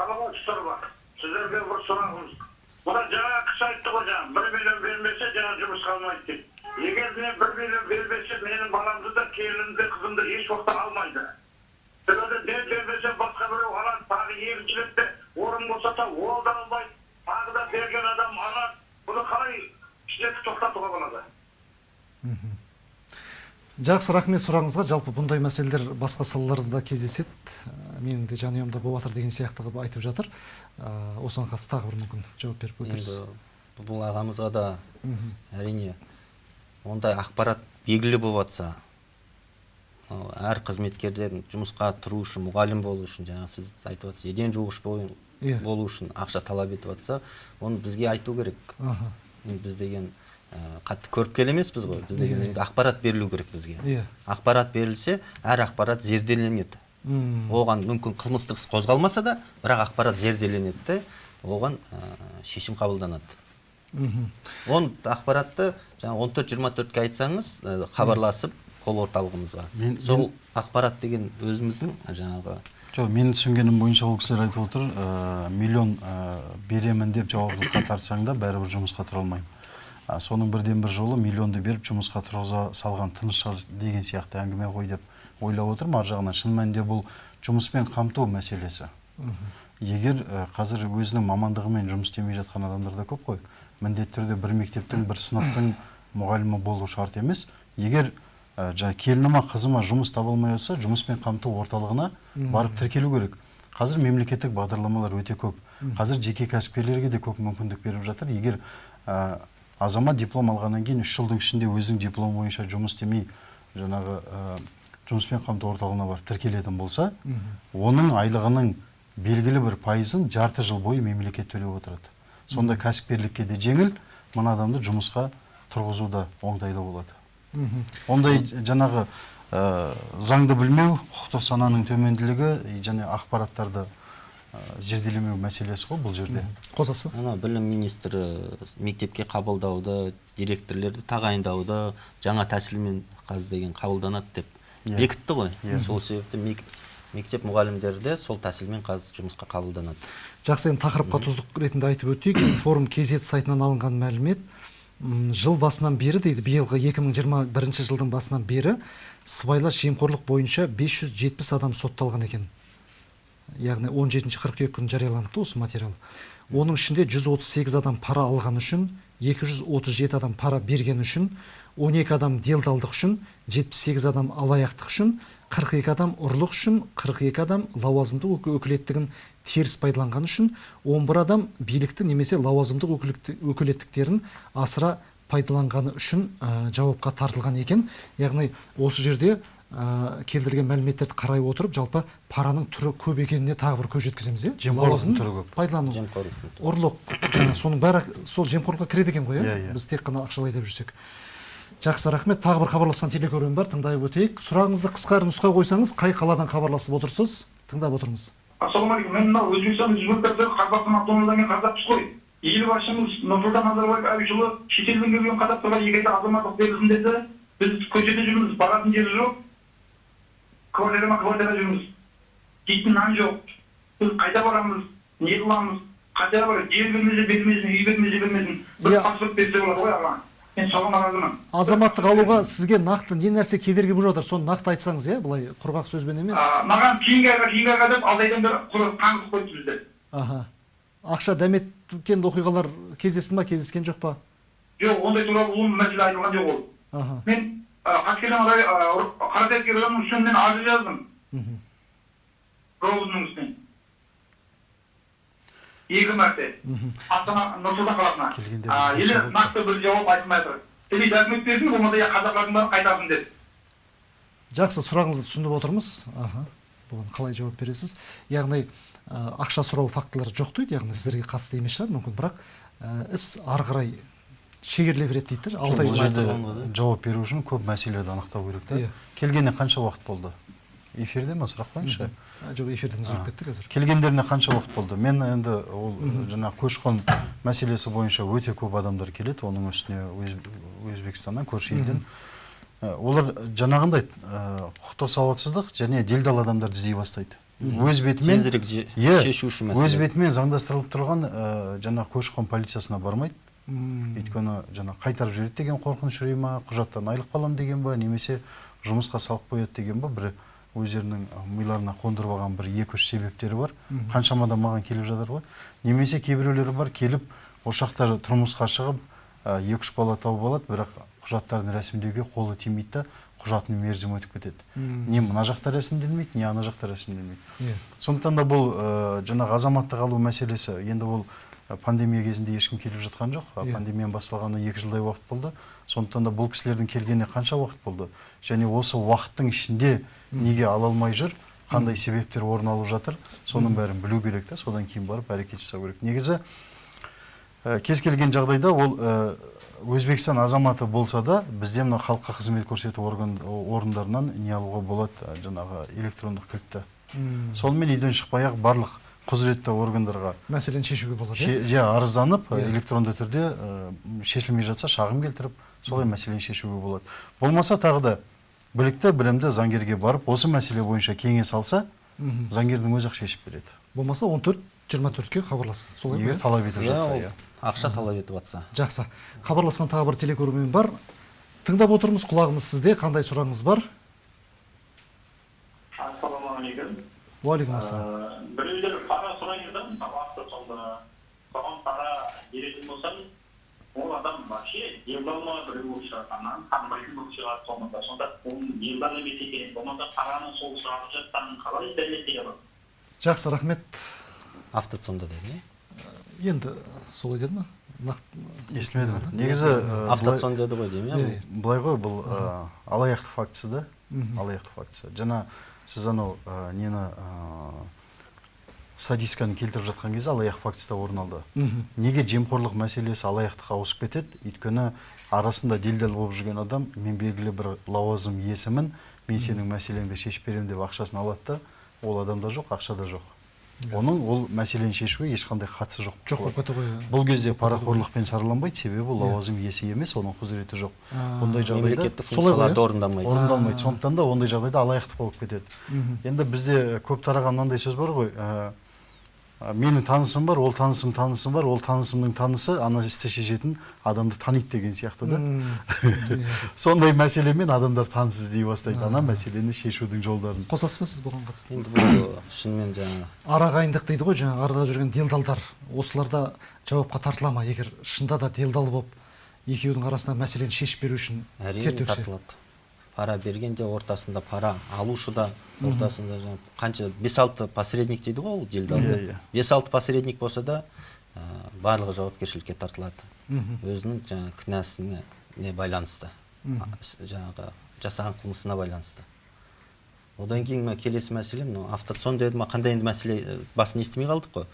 саламатсыздар ма сіздерге бір сұрағымыз мына жаңа кісі айтты ғой жаңа бір миллион бермесе жаңа жұмысқа алмайды деп мен бір миллион бермесе менің баламды да келінімді қызымды еш уақытта алмайды себебі мен бермесе басқа біреу алады тағы екінші ретте орын босаса ол да алмайды тағы да берген адам алады бұны қалай ішіне тоқтатуға болады жақсы рахмет сұрағыңызға жалпы бұндай мәселелер басқа салаларда да кездеседі Ә, менің де жанұямда болып жатыр деген сияқты қылып айтып жатыр Ә, осыған қатысты тағы бір мүмкін жауап беріп өтірсіз енді бұл ағамызға да әрине ондай ақпарат белгілі болып жатса әр қызметкерден жұмысқа тұру үшін мұғалім болу үшін жаңағы сіз айтып жатсыз еден жуғыш Иә. болу үшін ақша талап етіп жатса оны бізге айту керек. Енді біз деген ә, қатты көріпкел емеспіз ғой. Біз деген енді ақпарат берілу керек бізге. Иә. ақпарат берілсе әр ақпарат зерделенеді. Оған мүмкін қылмыстық іс қозғалмаса да бірақ ақпарат зерделенеді де оған ә, шешім қабылданады. Он ақпаратты жаңағы он төрт жиырма төртке айтсаңыз ә, хабарласып кол орталығымызға. Мен- сол ақпарат деген өзіміздің жаңағы жоқ менің түсінгенім бойынша ол кісілер айтып отыр ә, миллион ә, беремін деп жауаптылыққа тартсаң да бәрібір жұмысқа тұра алмаймын. А, соның бірден бір жолы миллионды беріп жұмысқа тұрғыза салған тыныш шығар деген сияқты әңгіме ғой деп ойлап отырмын ар жағынан. Шын мәнінде бұл жұмыспен қамту мәселесі. Егер ә, қазір өзінің мамандығымен жұмыс істемей жатқан адамдар да көп қой. Міндетті түрде бір мектептің бір сыныптың мұғалімі болу шарт емес. Егер ә, жаңағы келініма қызыма жұмыс таба алмай отырса жұмыспен қамту орталығына барып тіркелу керек. Қазір мемлекеттік бағдарламалар өте көп. Қазір жеке кәсіпкерлерге де көп мүмкіндік беріп жатыр. Егер ә, азамат диплом алғаннан кейін үш жылдың ішінде өзінің дипломы бойынша жұмыс істемей жаңағы ә, жұмыспен қамту орталығына барып тіркелетін болса оның айлығының белгілі бір пайызын жарты жыл бойы мемлекет төлеп отырады. Сонда кәсіпкерлікке де жеңіл мына адамды жұмысқа тұрғызу да оңтайлы болады. Ондай жаңағы ә, заңды білмеу құқықтық сананың төменділігі и және ақпараттарды ә, зерделемеу мәселесі ғой бұл жерде. Қосасыз ба? Ана білім министрі мектепке қабылдауды директорлерді тағайындауды жаңа тәсілмен қазір деген қабылданады деп Иә. бекітті ғой. Иә. сол себепті мек- мектеп мұғалімдері де сол тәсілмен қазір жұмысқа қабылданады. Жақсы енді тақырыпқа тұздық ретінде айтып өтейік. Форум kz сайтынан алынған мәлімет. Жыл басынан бері дейді биылғы 2021 жылдың басынан бері сыбайлас жемқорлық бойынша 570 адам сотталған екен. Яғни 17 қыркүйек күні жарияланыпты осы материал. Оның ішінде 138 адам пара алған үшін 237 адам пара берген үшін 12 адам делдалдық үшін 78 адам алаяқтық үшін 42 адам ұрлық үшін 42 адам лауазымдық өк- өкілеттігін теріс пайдаланған үшін 11 адам билікті немесе лауазымдық өкілеттіктерін асыра пайдаланғаны үшін ә, жауапқа тартылған екен. Яғни осы жерде ә, келтірген мәліметтерді қарай отырып жалпы параның түрі көп екеніне тағы бір көз жеткіземіз иә? Жемқорлықтың түрі көп. пайдалану. Жемқорлық ұрлық жаңа соның бәрі сол жемқорлыққа кіреді екен ғой Иә, иә иә. біз тек қана ақшалай деп жүрсек. Жақсы рахмет. Тағы бір хабарласқан телекөрермен бар тыңдап өтейік. Сұрағыңызды қысқа нұсқа қойсаңыз қай қаладан хабарласып отырсыз? Тыңдап отырмыз. Ассалаумағалейкум. Мен мынау өзбекстан республикасы қазақстан автономиядан келген қазақпыз қой елбасымыз нұрсұлтан назарбаев ұлы шетелден келген қазақтарға екі айда азаматтық берілсін деді. Біз көшеде жүрміз баратын жері жоқ. Квартирама квартира жүрміз. Жейтін нан жоқ. Біз қайда барамыз? Не қыламыз қайда бар жер бермесе бермесін үй бермесе бермесін. Бір Иә. паспорт берсе болады ғой аға мен соған наразымын азаматтық алуға сізге нақты не нәрсе кедергі болып жатыр? Соны нақты айтсаңыз иә былай құрғақ сөзбен емес. Маған кейінгі айға деп алты айдан бері қаңғып қойды бізді аха. Ақша дәметкен оқиғалар кездесті ма кездескен жоқ па? Жоқ ондай туралы ол мәселе айтылған жоқ ол. Аха. Мен қаскелең қаратайский районының үстінен мен арыз жаздым. Мхм. ровдың үстінен екі мәрте астана нұр сұлтан қаласына. Енді нақты бір жауап айтылмай тұр. Или документ берсін болмаса я қазақтардың бәрін қайтарсын деді. Жақсы сұрағыңызды түсініп отырмыз. Аха бұған қалай жауап бересіз? Яғни ә, ақша сұрау фактілері жоқ дейді яғни сіздерге қатысты емес шығар мүмкін. Бірақ ә, іс ары қарай шегеріле береді дейді да, алты ай жауап беру үшін көп мәселелерді анықтау керек та Иә. келгеніне қанша уақыт болды? Эфирде ма сұрақ қойыңызшы. А, жоқ эфирден үзіліп кетті қазір. Келгендеріне қанша уақыт болды? Мен енді ол жаңағы көші қон мәселесі бойынша өте көп адамдар келеді. Оның үстіне Өз- өзбекстаннан көрші елден. Ә, олар жаңағындай ә, құқықтық сауатсыздық және делдал адамдарды іздей бастайды. Өз бетімен тезірек Иә, шешуші өз бетімен заңдастырылып тұрған ә, жаңағы көші қон полициясына бармайды. Өйткені жаңағы қайтарып жібереді деген қорқыныш үрей ма құжаттан айырылып қаламын деген ба немесе жұмысқа салып қояды деген ба бір өздерінің миларына қондырып алған бір екі үш себептері бар. Қаншама адам маған келіп жатыр ғой. Немесе кейбіреулері бар келіп осы жақта тұрмысқа шығып екі үш бала тауып алады бірақ құжаттарын рәсімдеуге қолы тимейді да құжаттың мерзімі өтіп кетеді. Не мына жақта рәсімделмейді не ана жақта рәсімделмейді. Иә. сондықтан да бұл ә, жаңағы азаматтық алу мәселесі енді ол пандемия кезінде ешкім келіп жатқан жоқ. А Иә. пандемияның басталғанына екі жылдай уақыт болды. Сондықтан да бұл кісілердің келгеніне қанша уақыт болды? Және осы уақыттың ішінде неге ала алмай жүр? Қандай себептер орын алып жатыр? Соның бәрін білу керек та. Содан кейін барып әрекет жасау керек. Негізі ә, кез келген жағдайда ол ә, өзбекстан азаматы болса да бізде мына халыққа қызмет көрсету орган орындарынан не алуға болады жаңағы электрондық кілтті. Сонымен үйден шықпай ақ барлық құзыретті органдарға мәселені шешуге болады иә? иә арызданып Иә. электронды түрде ә, шешілмей жатса шағым келтіріп солай мәселені шешуге болады. Болмаса тағы да білікті білімді заңгерге барып осы мәселе бойынша кеңес алса заңгердің өзі ақ шешіп береді. Болмаса он төрт жиырма төртке хабарласын солай егер иә? талап етіп иә жатса ол иә. ақша талап етіп жатса жақсы. Хабарласқан тағы бір телекөрермен бар. Тыңдап отырмыз құлағымыз сізде. Қандай сұрағыңыз бар? Ассалаумағалейкум. Уағалейкум ассалам Э, біреулер пара сұрайды да мысалы автосалда соған пара беретін болсаң ол адам вообще делдалма біреу болып шығады ананы танымайтын болып шығады соңында сонда оның делдал емес екенін болмаса параны сол сұрап жатқанын қалай дәлелдей алады жақсы рахмет автоцонда деді иә енді солай деді ма нақты естімедім негізі автоцон деді ғой деймін Иә, былай ғой бұл алаяқтық фактісі да алаяқтық фактісі жаңа сіз анау нені статистиканы келтіріп жатқан кезде алаяқ фактісі де орын алды. Неге жемқорлық мәселесі алаяқтыққа ауысып кетеді? Өйткені арасында делдал болып жүрген адам мен белгілі бір лауазым иесімін мен сенің мәселеңді шешіп беремін деп ақшасын алады да ол адамда жоқ ақшада жоқ. Оның ол мәселені шешуге ешқандай қатысы жоқ. Жоқ болып кетті ғой. бұл кезде парақорлықпен сараланбайды себебі лауазым иесі емес оның құзыреті жоқ. Бұндай жағдайда функцияларды иә? орындалмайды. А. сондықтан да ондай жағдайда алаяқтық болып кетеді. Енді бізде көп тараған мынандай сөз бар ғой ә, менің танысым бар ол танысым танысым бар ол танысымның танысы ана істі шешетін адамды таниды деген сияқты да. Сондай мәселемен адамдар таныс іздей бастайды ана мәселені шешудің жолдарын. Қосасыз ба сіз бұған қатысты? Енді бұл шынымен жаңағы арағайындық дейді ғой жаңағы арада жүрген делдалдар. Осыларда жауапқа тартыла ма? Егер шында да делдал болып екеудің арасында мәселені шешіп беру үшін әрине тартылады. Пара бергенде ортасында пара алушы да ортасында жаңағы қанша бес алты посредник дейді ғой ол Иә, делдалда иә. бес алты посредник болса да ә, барлығы жауапкершілікке тартылады. Өзінің жаңағы кінәсіне не байланысты жаңағы жасаған қылмысына байланысты. Одан кейін мына келесі мәселе мынау автоцон деді ма қандай енді мәселе ә, басын естімей қалдық қой.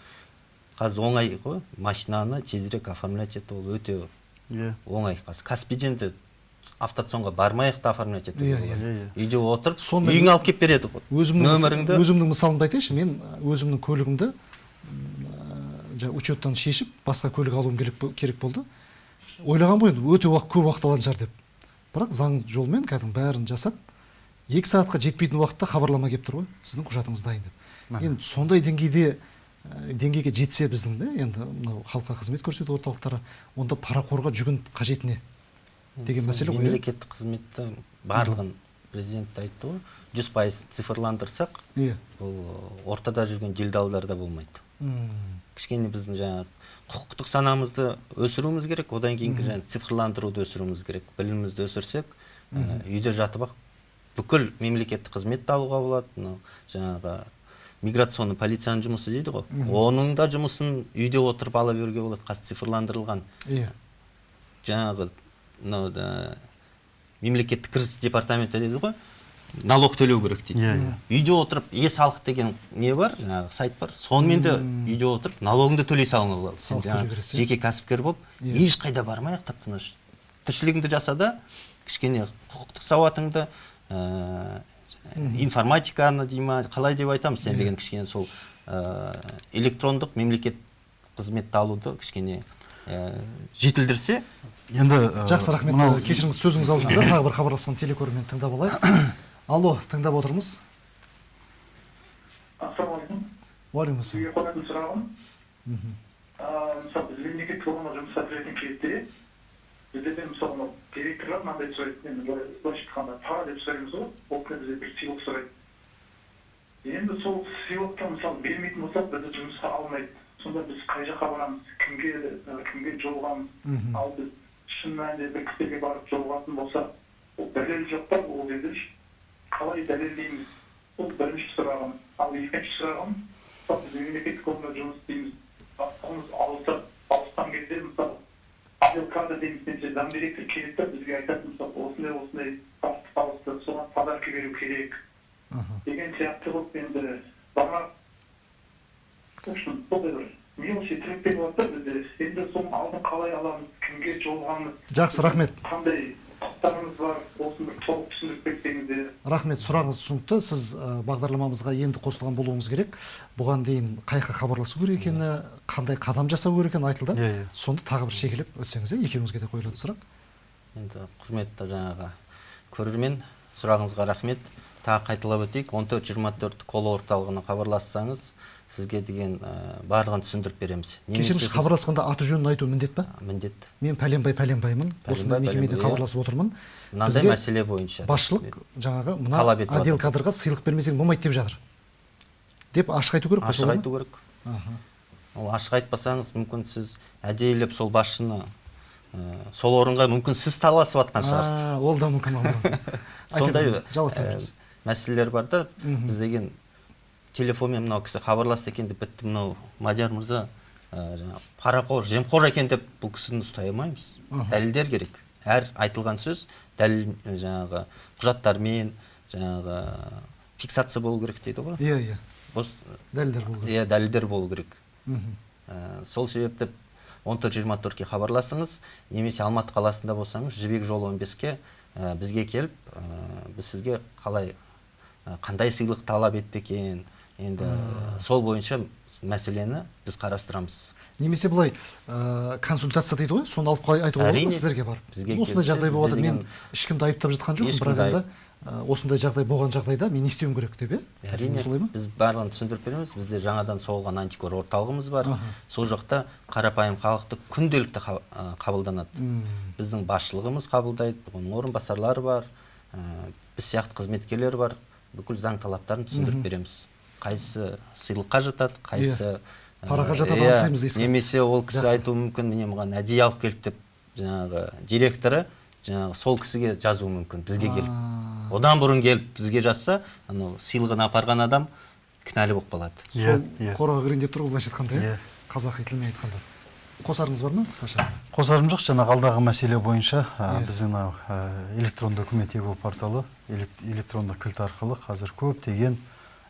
Қазір оңай ғой машинаны тезірек оформлять ету ол өте иә. оңай. Қазір каспийден де автоцонға бармай ақ та оформлять етуге Иә, болады иә, иә. үйде отырып үйіңе алып келіп береді ғой. өзімнің нөміріңді. өзімнің мысалымды айтайыншы. Мен өзімнің көлігімді жаңағы учеттан шешіп басқа көлік алуым керек, бо- керек болды. Ойлағанмын ғой енді өте уақыт көп уақыт алатын шығар деп. Бірақ заң жолмен кәдімгі бәрін жасап екі сағатқа жетпейтін уақытта хабарлама келіп тұр ғой. Сіздің құжатыңыз дайын деп. Енді сондай деңгейде деңгейге жетсе біздің да енді мынау халыққа қызмет көрсету орталықтары онда парақорға жүгініп қажет не? Деген мәселе ғой иә? мемлекеттік қызметті барлығын президент те айтты ғой. Жүз пайыз цифрландырсақ иә. ол ортада жүрген делдалдар да болмайды. Кішкене біздің жаңағы құқықтық санамызды өсіруіміз керек одан кейінгі жаңағы цифрландыруды өсіруіміз керек білімімізді өсірсек ә, үйде жатып ақ бүкіл мемлекеттік қызметті алуға болады. Мынау жаңағы миграционный полицияның жұмысы дейді ғой. Оның да жұмысын үйде отырып ала беруге болады қазір цифрландырылған. Иә. Жаңағы мынау да мемлекеттік кіріс департаменті дейді ғой. Налог төлеу керек дейді. Иә, иә. үйде отырып е салық деген не бар? Жаңағы сайт бар. Сонымен де үйде отырып налогыңды төлей салуыңа болады сен жаңағы жеке кәсіпкер болып Иә. ешқайда бармай ақ тып тыныш тіршілігіңді жаса да кішкене құқықтық сауатыңды ә, информатиканы дей ма қалай деп айтамыз сен деген кішкене сол ә, электрондық мемлекет қызметті алуды кішкене жетілдірсе енді э, жақсы рахмет. мынау- кешіріңіз сөзіңіз аузыңызда тағы бір хабарласқан телекөрермен тыңдап алайық. Алло тыңдап отырмыз. Ассалаумағалейкум уағалейкум сізге қоятын сұрағым. Мысалы біз мемлекеттік органға жұмысқа кіретін кезде біздерден мысалы мынау директорлар мынандай сұрайды енді былай былайша айтқанда пара деп сұраймыз ғой. Ол кісі бізден бір сыйлық сұрайды. Енді сол сыйлықты мысалы бермейтін болсақ бізді жұмысқа алмайды. Сонда біз қай жаққа барамыз кімге кімге жолығамыз? Ал біз шын мәнінде бір кісіге барып жолығатын болсақ ол дәлел жоқ па? Ол жерде қалай дәлелдейміз бұл бірінші сұрағым. Ал екінші сұрағым мысалы біз мемлекеттік органда жұмыс істейміз бастығымыз ауысып ауысқан кезде мысалы авиакадр дейміз немесе зам директор келеді да бізге айтады мысалы осындай осындай бастық ауысты соған подарка беру керек деген сияқты қылып енді бара бір мелочи тіркеліп болады да бізде енді соның алдын қалай аламыз кімге жолығамыз? Жақсы рахмет. Қандай құқықтарымыз бар? Осыны бір толық түсіндіріп берсеңіздер рахмет сұрағыңыз түсінікті. Сіз бағдарламамызға енді қосылған болуыңыз керек. Бұған дейін қай жаққа хабарласу керек екені қандай қадам жасау керек екені айтылды. Иә, иә. сонда тағы бір шегелеп өтсеңіз иә екеуіңізге де қойылады сұрақ. Енді құрметті жаңағы көрермен сұрағыңызға рахмет. Тағы қайталап өтейік. 1424 кол орталығына хабарлассаңыз сізге деген ә, барлығын түсіндіріп береміз. Кешіріңіз сіз- хабарласқанда аты жөнін айту міндет па міндет. Мен пәленбай пәленбаймын. Осындай мекемеден хабарласып отырмын. мынандай мәселе бойынша. басшылық жаңағы мына Талап етіп отдел кадрға сыйлық бермесең болмайды деп жатыр. Деп ашық айту керек қой ашық айту керек. Ол ашық айтпасаңыз мүмкін сіз әдейілеп сол басшыны ә, сол орынға мүмкін сіз таласып жатқан шығарсыз. ол да мүмкін сондай Айта мәселелер бар да. Біз деген телефонмен мынау кісі хабарласты екен деп бітті мынау мадияр мырза ә, жаңағы парақор жемқор екен деп бұл кісіні ұстай алмаймыз. Дәлелдер керек. Әр айтылған сөз дәлел жаңағы құжаттармен жаңағы фиксация болу керек дейді ғой. Иә иә. Дәлелдер болу керек. иә дәлелдер болу керек. Ә, сол себепті 1424-ке хабарласыңыз немесе алматы қаласында болсаңыз жібек жолы 15-ке ә, бізге келіп ә, біз сізге қалай қандай сыйлық талап етті екен? Енді сол бойынша мәселені біз қарастырамыз. Немесе былай ә, консультация дейді ғой соны алып айтуға болады ма сіздерге барып? Бізге осындай жағдай болып жатыр мен ешкімді айыптап жатқан жоқпын бірақ енді ә, осындай жағдай болған жағдайда мен не істеуім керек деп иә? Әрине солай ма? біз барлығын түсіндіріп береміз. Бізде жаңадан соғылған антикор орталығымыз бар. Аха. сол жақта қарапайым халықты күнделікті ә, қабылданады. Біздің басшылығымыз қабылдайды оның орынбасарлары бар ә, біз сияқты қызметкерлер бар. Бүкіл заң талаптарын түсіндіріп береміз. Қайсысы сыйлыққа жатады қайсысы ә, Параға жатады, иә, анықтаймыз дейсіз ғой. немесе ол кісі айтуы мүмкін міне маған әдейі алып келді деп жаңағы директоры жаңағы сол кісіге жазуы мүмкін бізге келіп. Одан бұрын келіп бізге жазса анау сыйлығын апарған адам кінәлі болып қалады. Иә, сол иә. қораға кірейін деп тұр ғой былайша айтқанда иә? Иә. қазақи тілмен айтқанда. Қосарыңыз бар ма қысқаша? Қосарым жоқ жаңағы алдағы мәселе бойынша ә, біздің мынау ә, электронды үкімет егу порталы элек- электронды кілт арқылы қазір көптеген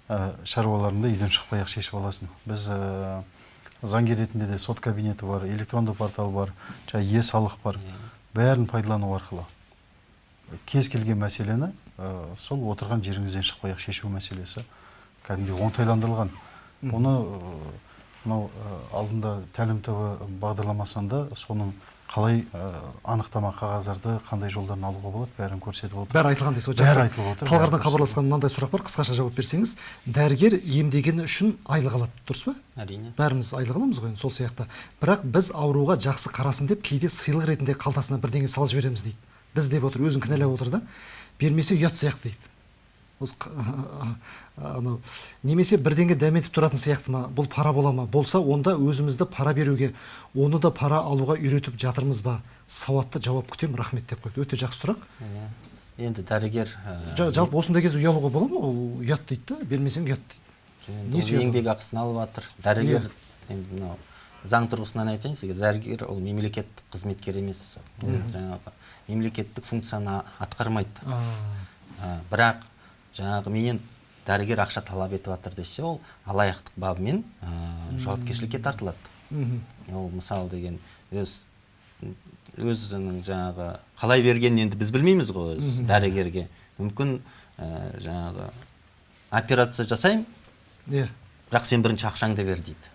ә, шаруаларыңды үйден шықпай ақ шешіп аласың. Біз ә, заңгер ретінде де сот кабинеті бар электронды портал бар жаңағы е салық бар бәрін пайдалану арқылы. Кез келген мәселені ә, сол отырған жеріңізден шықпай ақ шешу мәселесі кәдімгідей оңтайландырылған. Оны мынау алдында тәлім тобы бағдарламасында соның қалай ә, анықтама қағаздарды қандай жолдардан алуға болады бәрін көрсетіп отыр бәрі айтылған дейсіз ғой Бәрі жақсы айтылып отыр, талғардан хабарласқан мынандай сұрақ бар қысқаша жауап берсеңіз. Дәрігер емдегені үшін айлық алады дұрыс па? Әрине. Бәріміз айлық аламыз ғой енді сол сияқты. Бірақ біз ауруға жақсы қарасын деп кейде сыйлық ретінде қалтасына бірдеңе салып жібереміз дейді. Біз деп отыр өзін кінәлап отыр да. Бермесе ұят сияқты дейді. Осы анау. Немесе бірдеңе дәметіп тұратын сияқты ма? Бұл пара бола ма? Болса онда өзімізді пара беруге оны да пара алуға үйретіп жатырмыз ба? Сауатты жауап күтемін. Рахмет деп қойды. Өте жақсы сұрақ. Иә. енді дәрігер ә, Жа- жалпы осындай кезде ұялуға бола ма? Ол ұят дейді да бермесең ұят дейді. Енді не ол себебі? еңбек ақысын алып жатыр дәрігер енді мынау заң тұрғысынан айтайын сізге. Дәрігер ол мемлекеттік қызметкер емес. Жаңағы мемлекеттік функцияны атқармайды. Бірақ жаңағы менен дәрігер ақша талап етіп жатыр десе ол алаяқтық бабымен ә, жауапкершілікке тартылады. Ол мысалы деген өз өзінің жаңағы қалай бергенін енді біз білмейміз ғой өз дәрігерге. Мүмкін ә, жаңағы операция жасаймын иә. бірақ сен бірінші ақшаңды бер дейді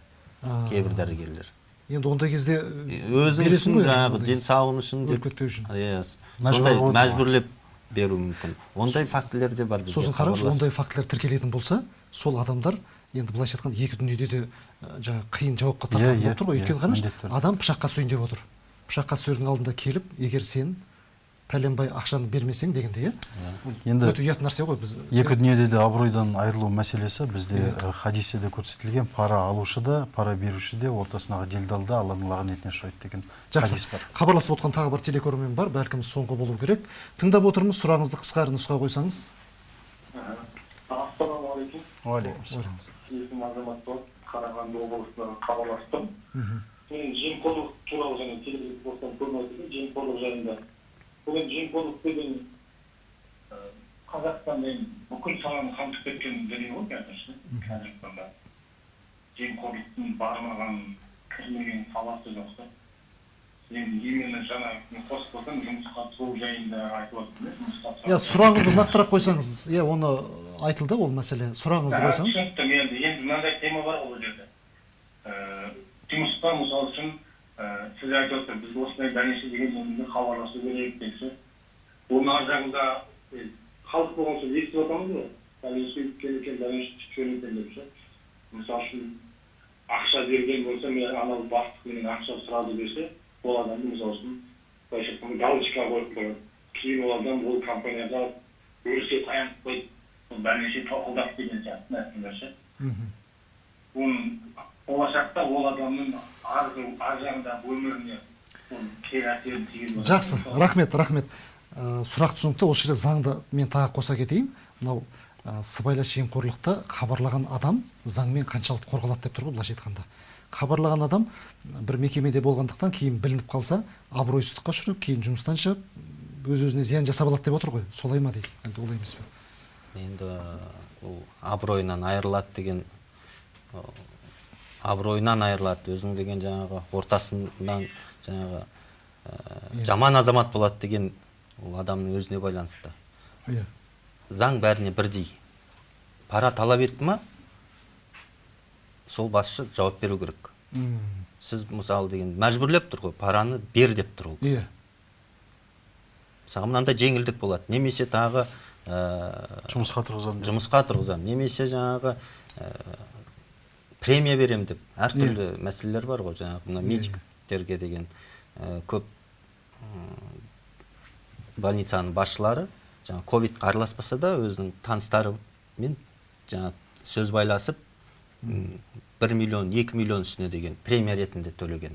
кейбір дәрігерлер. Енді ондай кезде өзің үшін жаңағы денсаулығың үшін өліп кетпеу үшін. иә сондай мәжбүрлеп беруі мүмкін. Ондай фактілер де бар бізге сосын қараңызшы ондай фактілер тіркелетін болса сол адамдар енді былайша айтқанда екі дүниеде де жаңағы қиын жауапқа Иә, тартатын иә, болып тұр ғой. Иә, өйткені қараңызшы міндетті түрде. адам пышаққа түсейін деп отыр. Пышаққа түсердің алдында келіп егер сен пәленбай ақшаны бермесең дегенде иә? Бұл Енді өте ұят нәрсе ғой біз. екі дүниеде де абыройдан айырылу мәселесі бізде Иә. хадисте де көрсетілген. Пара алушы да пара беруші де ортасындағы делдал да алланың лағнетіне ұшырайды деген жақсы. хадис бар. Хабарласып отқан тағы бір телекөрермен бар. Бәлкім соңғы болу керек. Тыңдап отырмыз. Сұрағыңызды қысқа әрі нұсқа қойсаңыз. Ассалаумағалейкум. Уағалейкум ассалам. есімім азамат болады қарағанды облысынан хабарластым. Мен жемқорлық туралы және айтылды жемқорлық жайында бүгін жемқорлық деген қазақстанда енді бүкіл саланы қамтып кеткен дүние ғой қазір қазіргі таңда жемқорлықтың бармаған кірмеген саласы жоқ та енді именно жаңа мен қосып қойсам жұмысқа тұру жайында айтып жұмысқа иә сұрағыңызды нақтырақ қойсаңыз иә оны айтылды ол мәселе сұрағыңызды қойсаңыз түсінікті енді енді мынандай тема бар ғой ол жерде жұмыста мысалы үшін сіз айтып отырсыз біз осындай дәнеші деген жөнінде хабарласу керек десе оның ар жағында халық болған соң естіп отырмыз ғой. Дәнеші өйткен екен дәнеші түскен екен деп ше. Мысалы үшін ақша берген болса мен анау бастық менен ақша сұрады десе ол адамды мысалы үшін былайша айтқанда галочка қойып қояды кейін ол адам ол компанияға өрісе таянып қойды сол дәнеші тоқылдап деген сияқты нәрселер ше. Мхм. оның болашақта ол адамның ар жағындағы өміріне кері әсерін болады. жақсы рахмет рахмет. Ә, сұрақ түсінікті осы жерде заңды мен тағы қоса кетейін. Мынау ә, сыбайлас жемқорлықты хабарлаған адам заңмен қаншалықты қорғалады деп тұр ғой былайша айтқанда. Хабарлаған адам бір мекемеде болғандықтан кейін білініп қалса абыройсыздыққа ұшырап кейін жұмыстан шығып өз өзіне зиян жасап алады деп отыр ғой. Солай ма дейді? Әлде олай емес пе? Енді бұл абыройынан айырылады деген абыройынан айырылады. Өзің деген жаңағы ортасынан жаңағы ә, жаман азамат болады деген ол адамның өзіне байланысты. Иә. Заң бәріне бірдей. Пара талап етті ма? Сол басшы жауап беру керек. Сіз мысалы деген мәжбүрлеп тұр ғой параны бер деп тұр ол кісі. Иә. Саған мынандай жеңілдік болады. Немесе тағы ә, жұмысқа тұрғызамын жұмысқа тұрғызамын. Немесе жаңағы ә, премия беремін деп әртүрлі мәселелер бар ғой жаңағы мына Иә, медиктерге деген ә, көп м, больницаның басшылары жаңағы ковидқа араласпаса да өзінің таныстарымен жаңағы сөз байласып бір миллион екі миллион үстіне деген премия ретінде төлеген.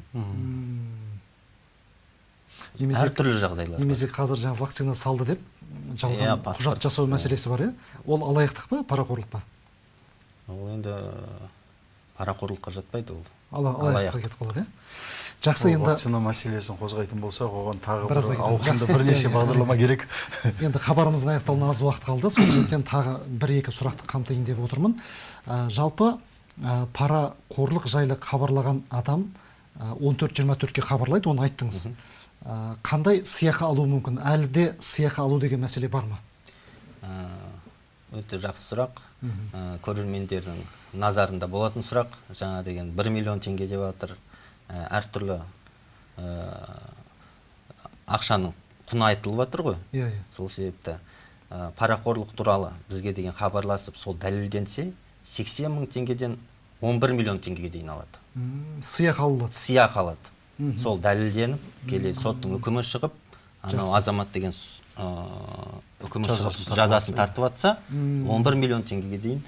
Немесе әртүрлі жағдайлар немесе қазір жаңа вакцина салды деп Иә, жалған паспорт, құжат жасау иә. мәселесі бар иә? Ол алаяқтық па парақорлық па? Ол енді парақорлыққа жатпайды ол. Ала- алаяқтыққа алаяқтық. кетіп қалады иә? Жақсы енді вакцина мәселесін қозғайтын болсақ оған тағы бір ауқымды бірнеше Иә, иә. бағдарлама керек. Енді хабарымыздың аяқталуына аз уақыт қалды. Сол себептен тағы бір екі сұрақты қамтайын деп отырмын. Ә, жалпы ә, парақорлық жайлы хабарлаған адам он төрт жиырма төртке хабарлайды оны айттыңыз. Ә, қандай сыйақы алуы мүмкін? Әлі де сыйақы алу деген мәселе бар ма? Ә, өте жақсы сұрақ. Ә, көрермендердің назарында болатын сұрақ. Жаңа деген 1 миллион теңге деп жатыр Ә, әртүрлі ә, ақшаның құны айтылып жатыр ғой. Иә иә. Сол себепті ә, парақорлық туралы бізге деген хабарласып сол дәлелденсе 80 мың теңгеден 11 миллион теңгеге дейін алады. Сыйақы алынады. Сыйақы алады. Сол дәлелденіп келе соттың үкімі шығып анау азамат деген ә, үкімі Жазасын тартып жатса, тартып жатса 11 миллион теңгеге дейін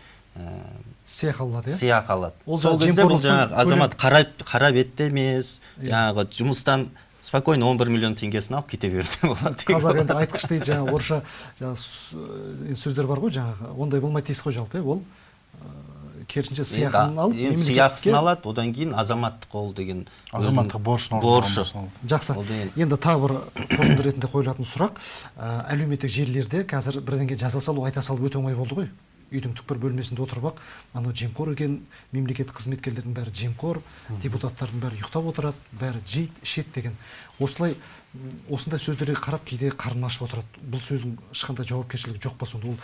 сыйақы алынады иә? Сыйақы алады Ол сол кезде бұл жаңағы азамат қара, қара бетте емес жаңағы жұмыстан спокойно 11 миллион теңгесін алып кете беруге болады. Қазақ енді айтқыш дейді жаңағы орысша жаңағы сөздер бар ғой жаңағы ондай болмайды дейсіз ғой жалпы иә ол керісінше сыйақын алып енді сыйақысын алады одан кейін азаматтық ол деген азаматтық борышын борышы. жақсы. Енді тағы бір қорытынды ретінде қойылатын сұрақ. Ә, әлеуметтік желілерде қазір бірдеңе жаза салу айта салу өте оңай болды ғой. Үйдің түкпір бөлмесінде отырып ақ анау жемқор екен мемлекеттік қызметкерлердің бәрі жемқор депутаттардың бәрі ұйықтап отырады бәрі жейді ішеді деген. Осылай осындай сөздерге қарап кейде қарным ашып отырады. Бұл сөздің ешқандай жауапкершілігі жоқ па сонда? Ол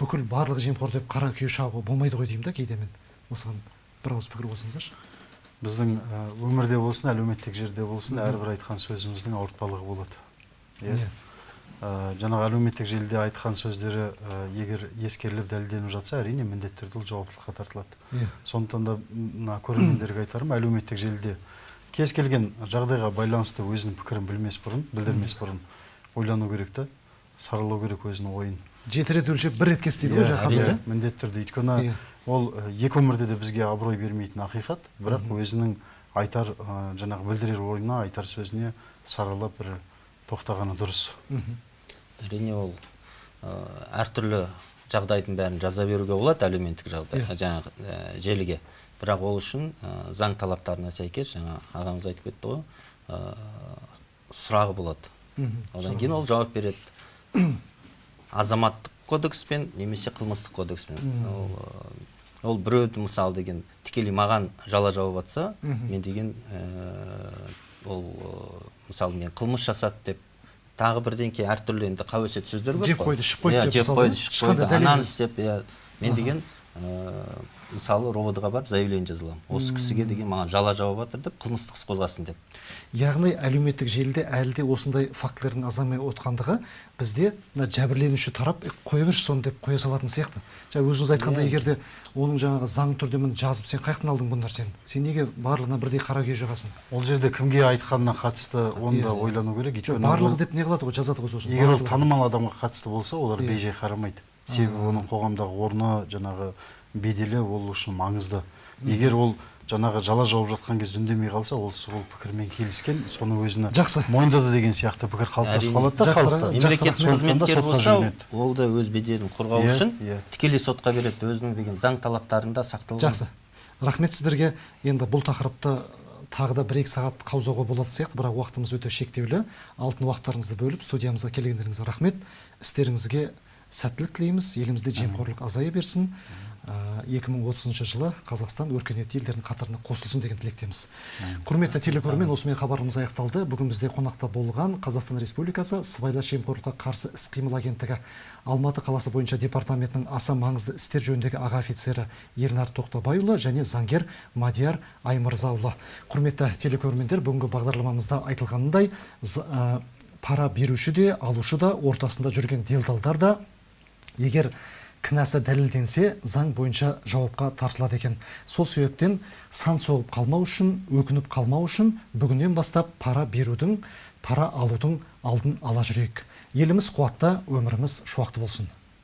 бүкіл барлығы жемқор деп қара күйе шағуға болмайды ғой деймін да кейде мен. Осыған бір ауыз пікір қосыңыздаршы біздің өмірде болсын әлеуметтік жерде болсын әрбір айтқан сөзіміздің ауыртпалығы болады. Иә? Иә. Ә, жаңағы әлеуметтік желіде айтқан сөздері ә, егер ескеріліп дәлелденіп жатса әрине міндетті түрде ол жауаптылыққа тартылады Иә. сондықтан да мына көрермендерге айтарым әлеуметтік желіде кез келген жағдайға байланысты өзінің пікірін білмес бұрын білдірмес бұрын ойлану керек та саралау керек өзінің ойын жеті рет өлшеп бір рет кес дейді ғой қазір иә міндетті түрде өйткені Иә. ол ә, екі өмірде де бізге абырой бермейтін ақиқат бірақ өзінің айтар ә, жаңағы білдірер ойына айтар сөзіне саралап бір тоқтағаны дұрыс мхм. Әрине ол әртүрлі жағдайдың бәрін жаза беруге болады әлеуметтік жағдай Иә. жаңағы ә, желіге. Бірақ ол үшін ә, заң талаптарына сәйкес жаңа ағамыз айтып кетті ғой ә, сұрағы болады. Мхм, одан кейін ол жауап береді. Азаматтық кодекспен немесе қылмыстық кодекспен. Ол, ол біреуді мысалы деген тікелей маған жала жауып жатса мен деген ол мысалы мен қылмыс жасады деп тағы бірдеңке әртүрлі енді қауесет сөздер көп Жеп қой. қойды, ішіп қойды Иә, деп жеп қойды иә? ішіп қойды ананы істеп иә мен деген мысалы ровд ға барып заявление жаза аламын осы кісіге деген маған жала жауып жатыр деп қылмыстық іс қозғасын деп. Яғни әлеуметтік желіде әлі де осындай фактілердің азаймай отқандығы бізде мына жәбірленуші тарап «Е, қоя берші соны деп қоя салатын сияқты. Жаңа өзіңіз айтқандай егер де оның жаңағы заң түрде міне жазып сен қай жақтан алдың бұл нәрсені сен неге барлығына бірдей қара күйе жағасың ол жерде кімге айтқанына қатысты оны да Иә. ойлану керек. Өйткені барлығы деп не қылады ғой жазады ғой сосын? егер ол танымал адамға қатысты болса олар Иә. бейжай қарамайды. Себебі оның қоғамдағы орны жаңағы беделі ол үшін маңызды. Егер ол жаңағы жала жауып жатқан кезде үндемей қалса ол сол пікірмен келіскен соны өзіне Жақсы. мойындады деген сияқты пікір қалыптасып қалады да халықта. жақсы, мемлекет рахмет. сондықтан да қызметкер сотқа болса жүгінеді. ол да өз беделін қорғау Иә, үшін иә. тікелей сотқа береді. Өзінің деген заң талаптарында сақталған жақсы. Рахмет сіздерге. Енді бұл тақырыпты тағы да бір екі сағат қаузауға болатын сияқты бірақ уақытымыз өте шектеулі. Алтын уақыттарыңызды бөліп студиямызға келгендеріңізге рахмет. Істеріңізге сәттілік тілейміз. Елімізде жемқорлық азая берсін. Ә, 2030 жылы қазақстан өркениетті елдердің қатарына қосылсын деген тілектеміз. Құрметті телекөрермен осымен хабарымыз аяқталды. Бүгін бізде қонақта болған қазақстан республикасы сыбайлас жемқорлыққа қарсы іс қимыл агенттігі алматы қаласы бойынша департаментінің аса маңызды істер жөніндегі аға офицері ернар тоқтабайұлы және заңгер мадияр аймырзаұлы. Құрметті телекөрермендер бүгінгі бағдарламамызда айтылғанындай пара беруші де алушы да ортасында жүрген делдалдар да егер кінәсі дәлелденсе заң бойынша жауапқа тартылады екен. Сол себептен сан соғып қалмау үшін өкініп қалмау үшін бүгіннен бастап пара берудің пара алудың алдын ала жүрейік. Еліміз қуатты өміріміз шуақты болсын.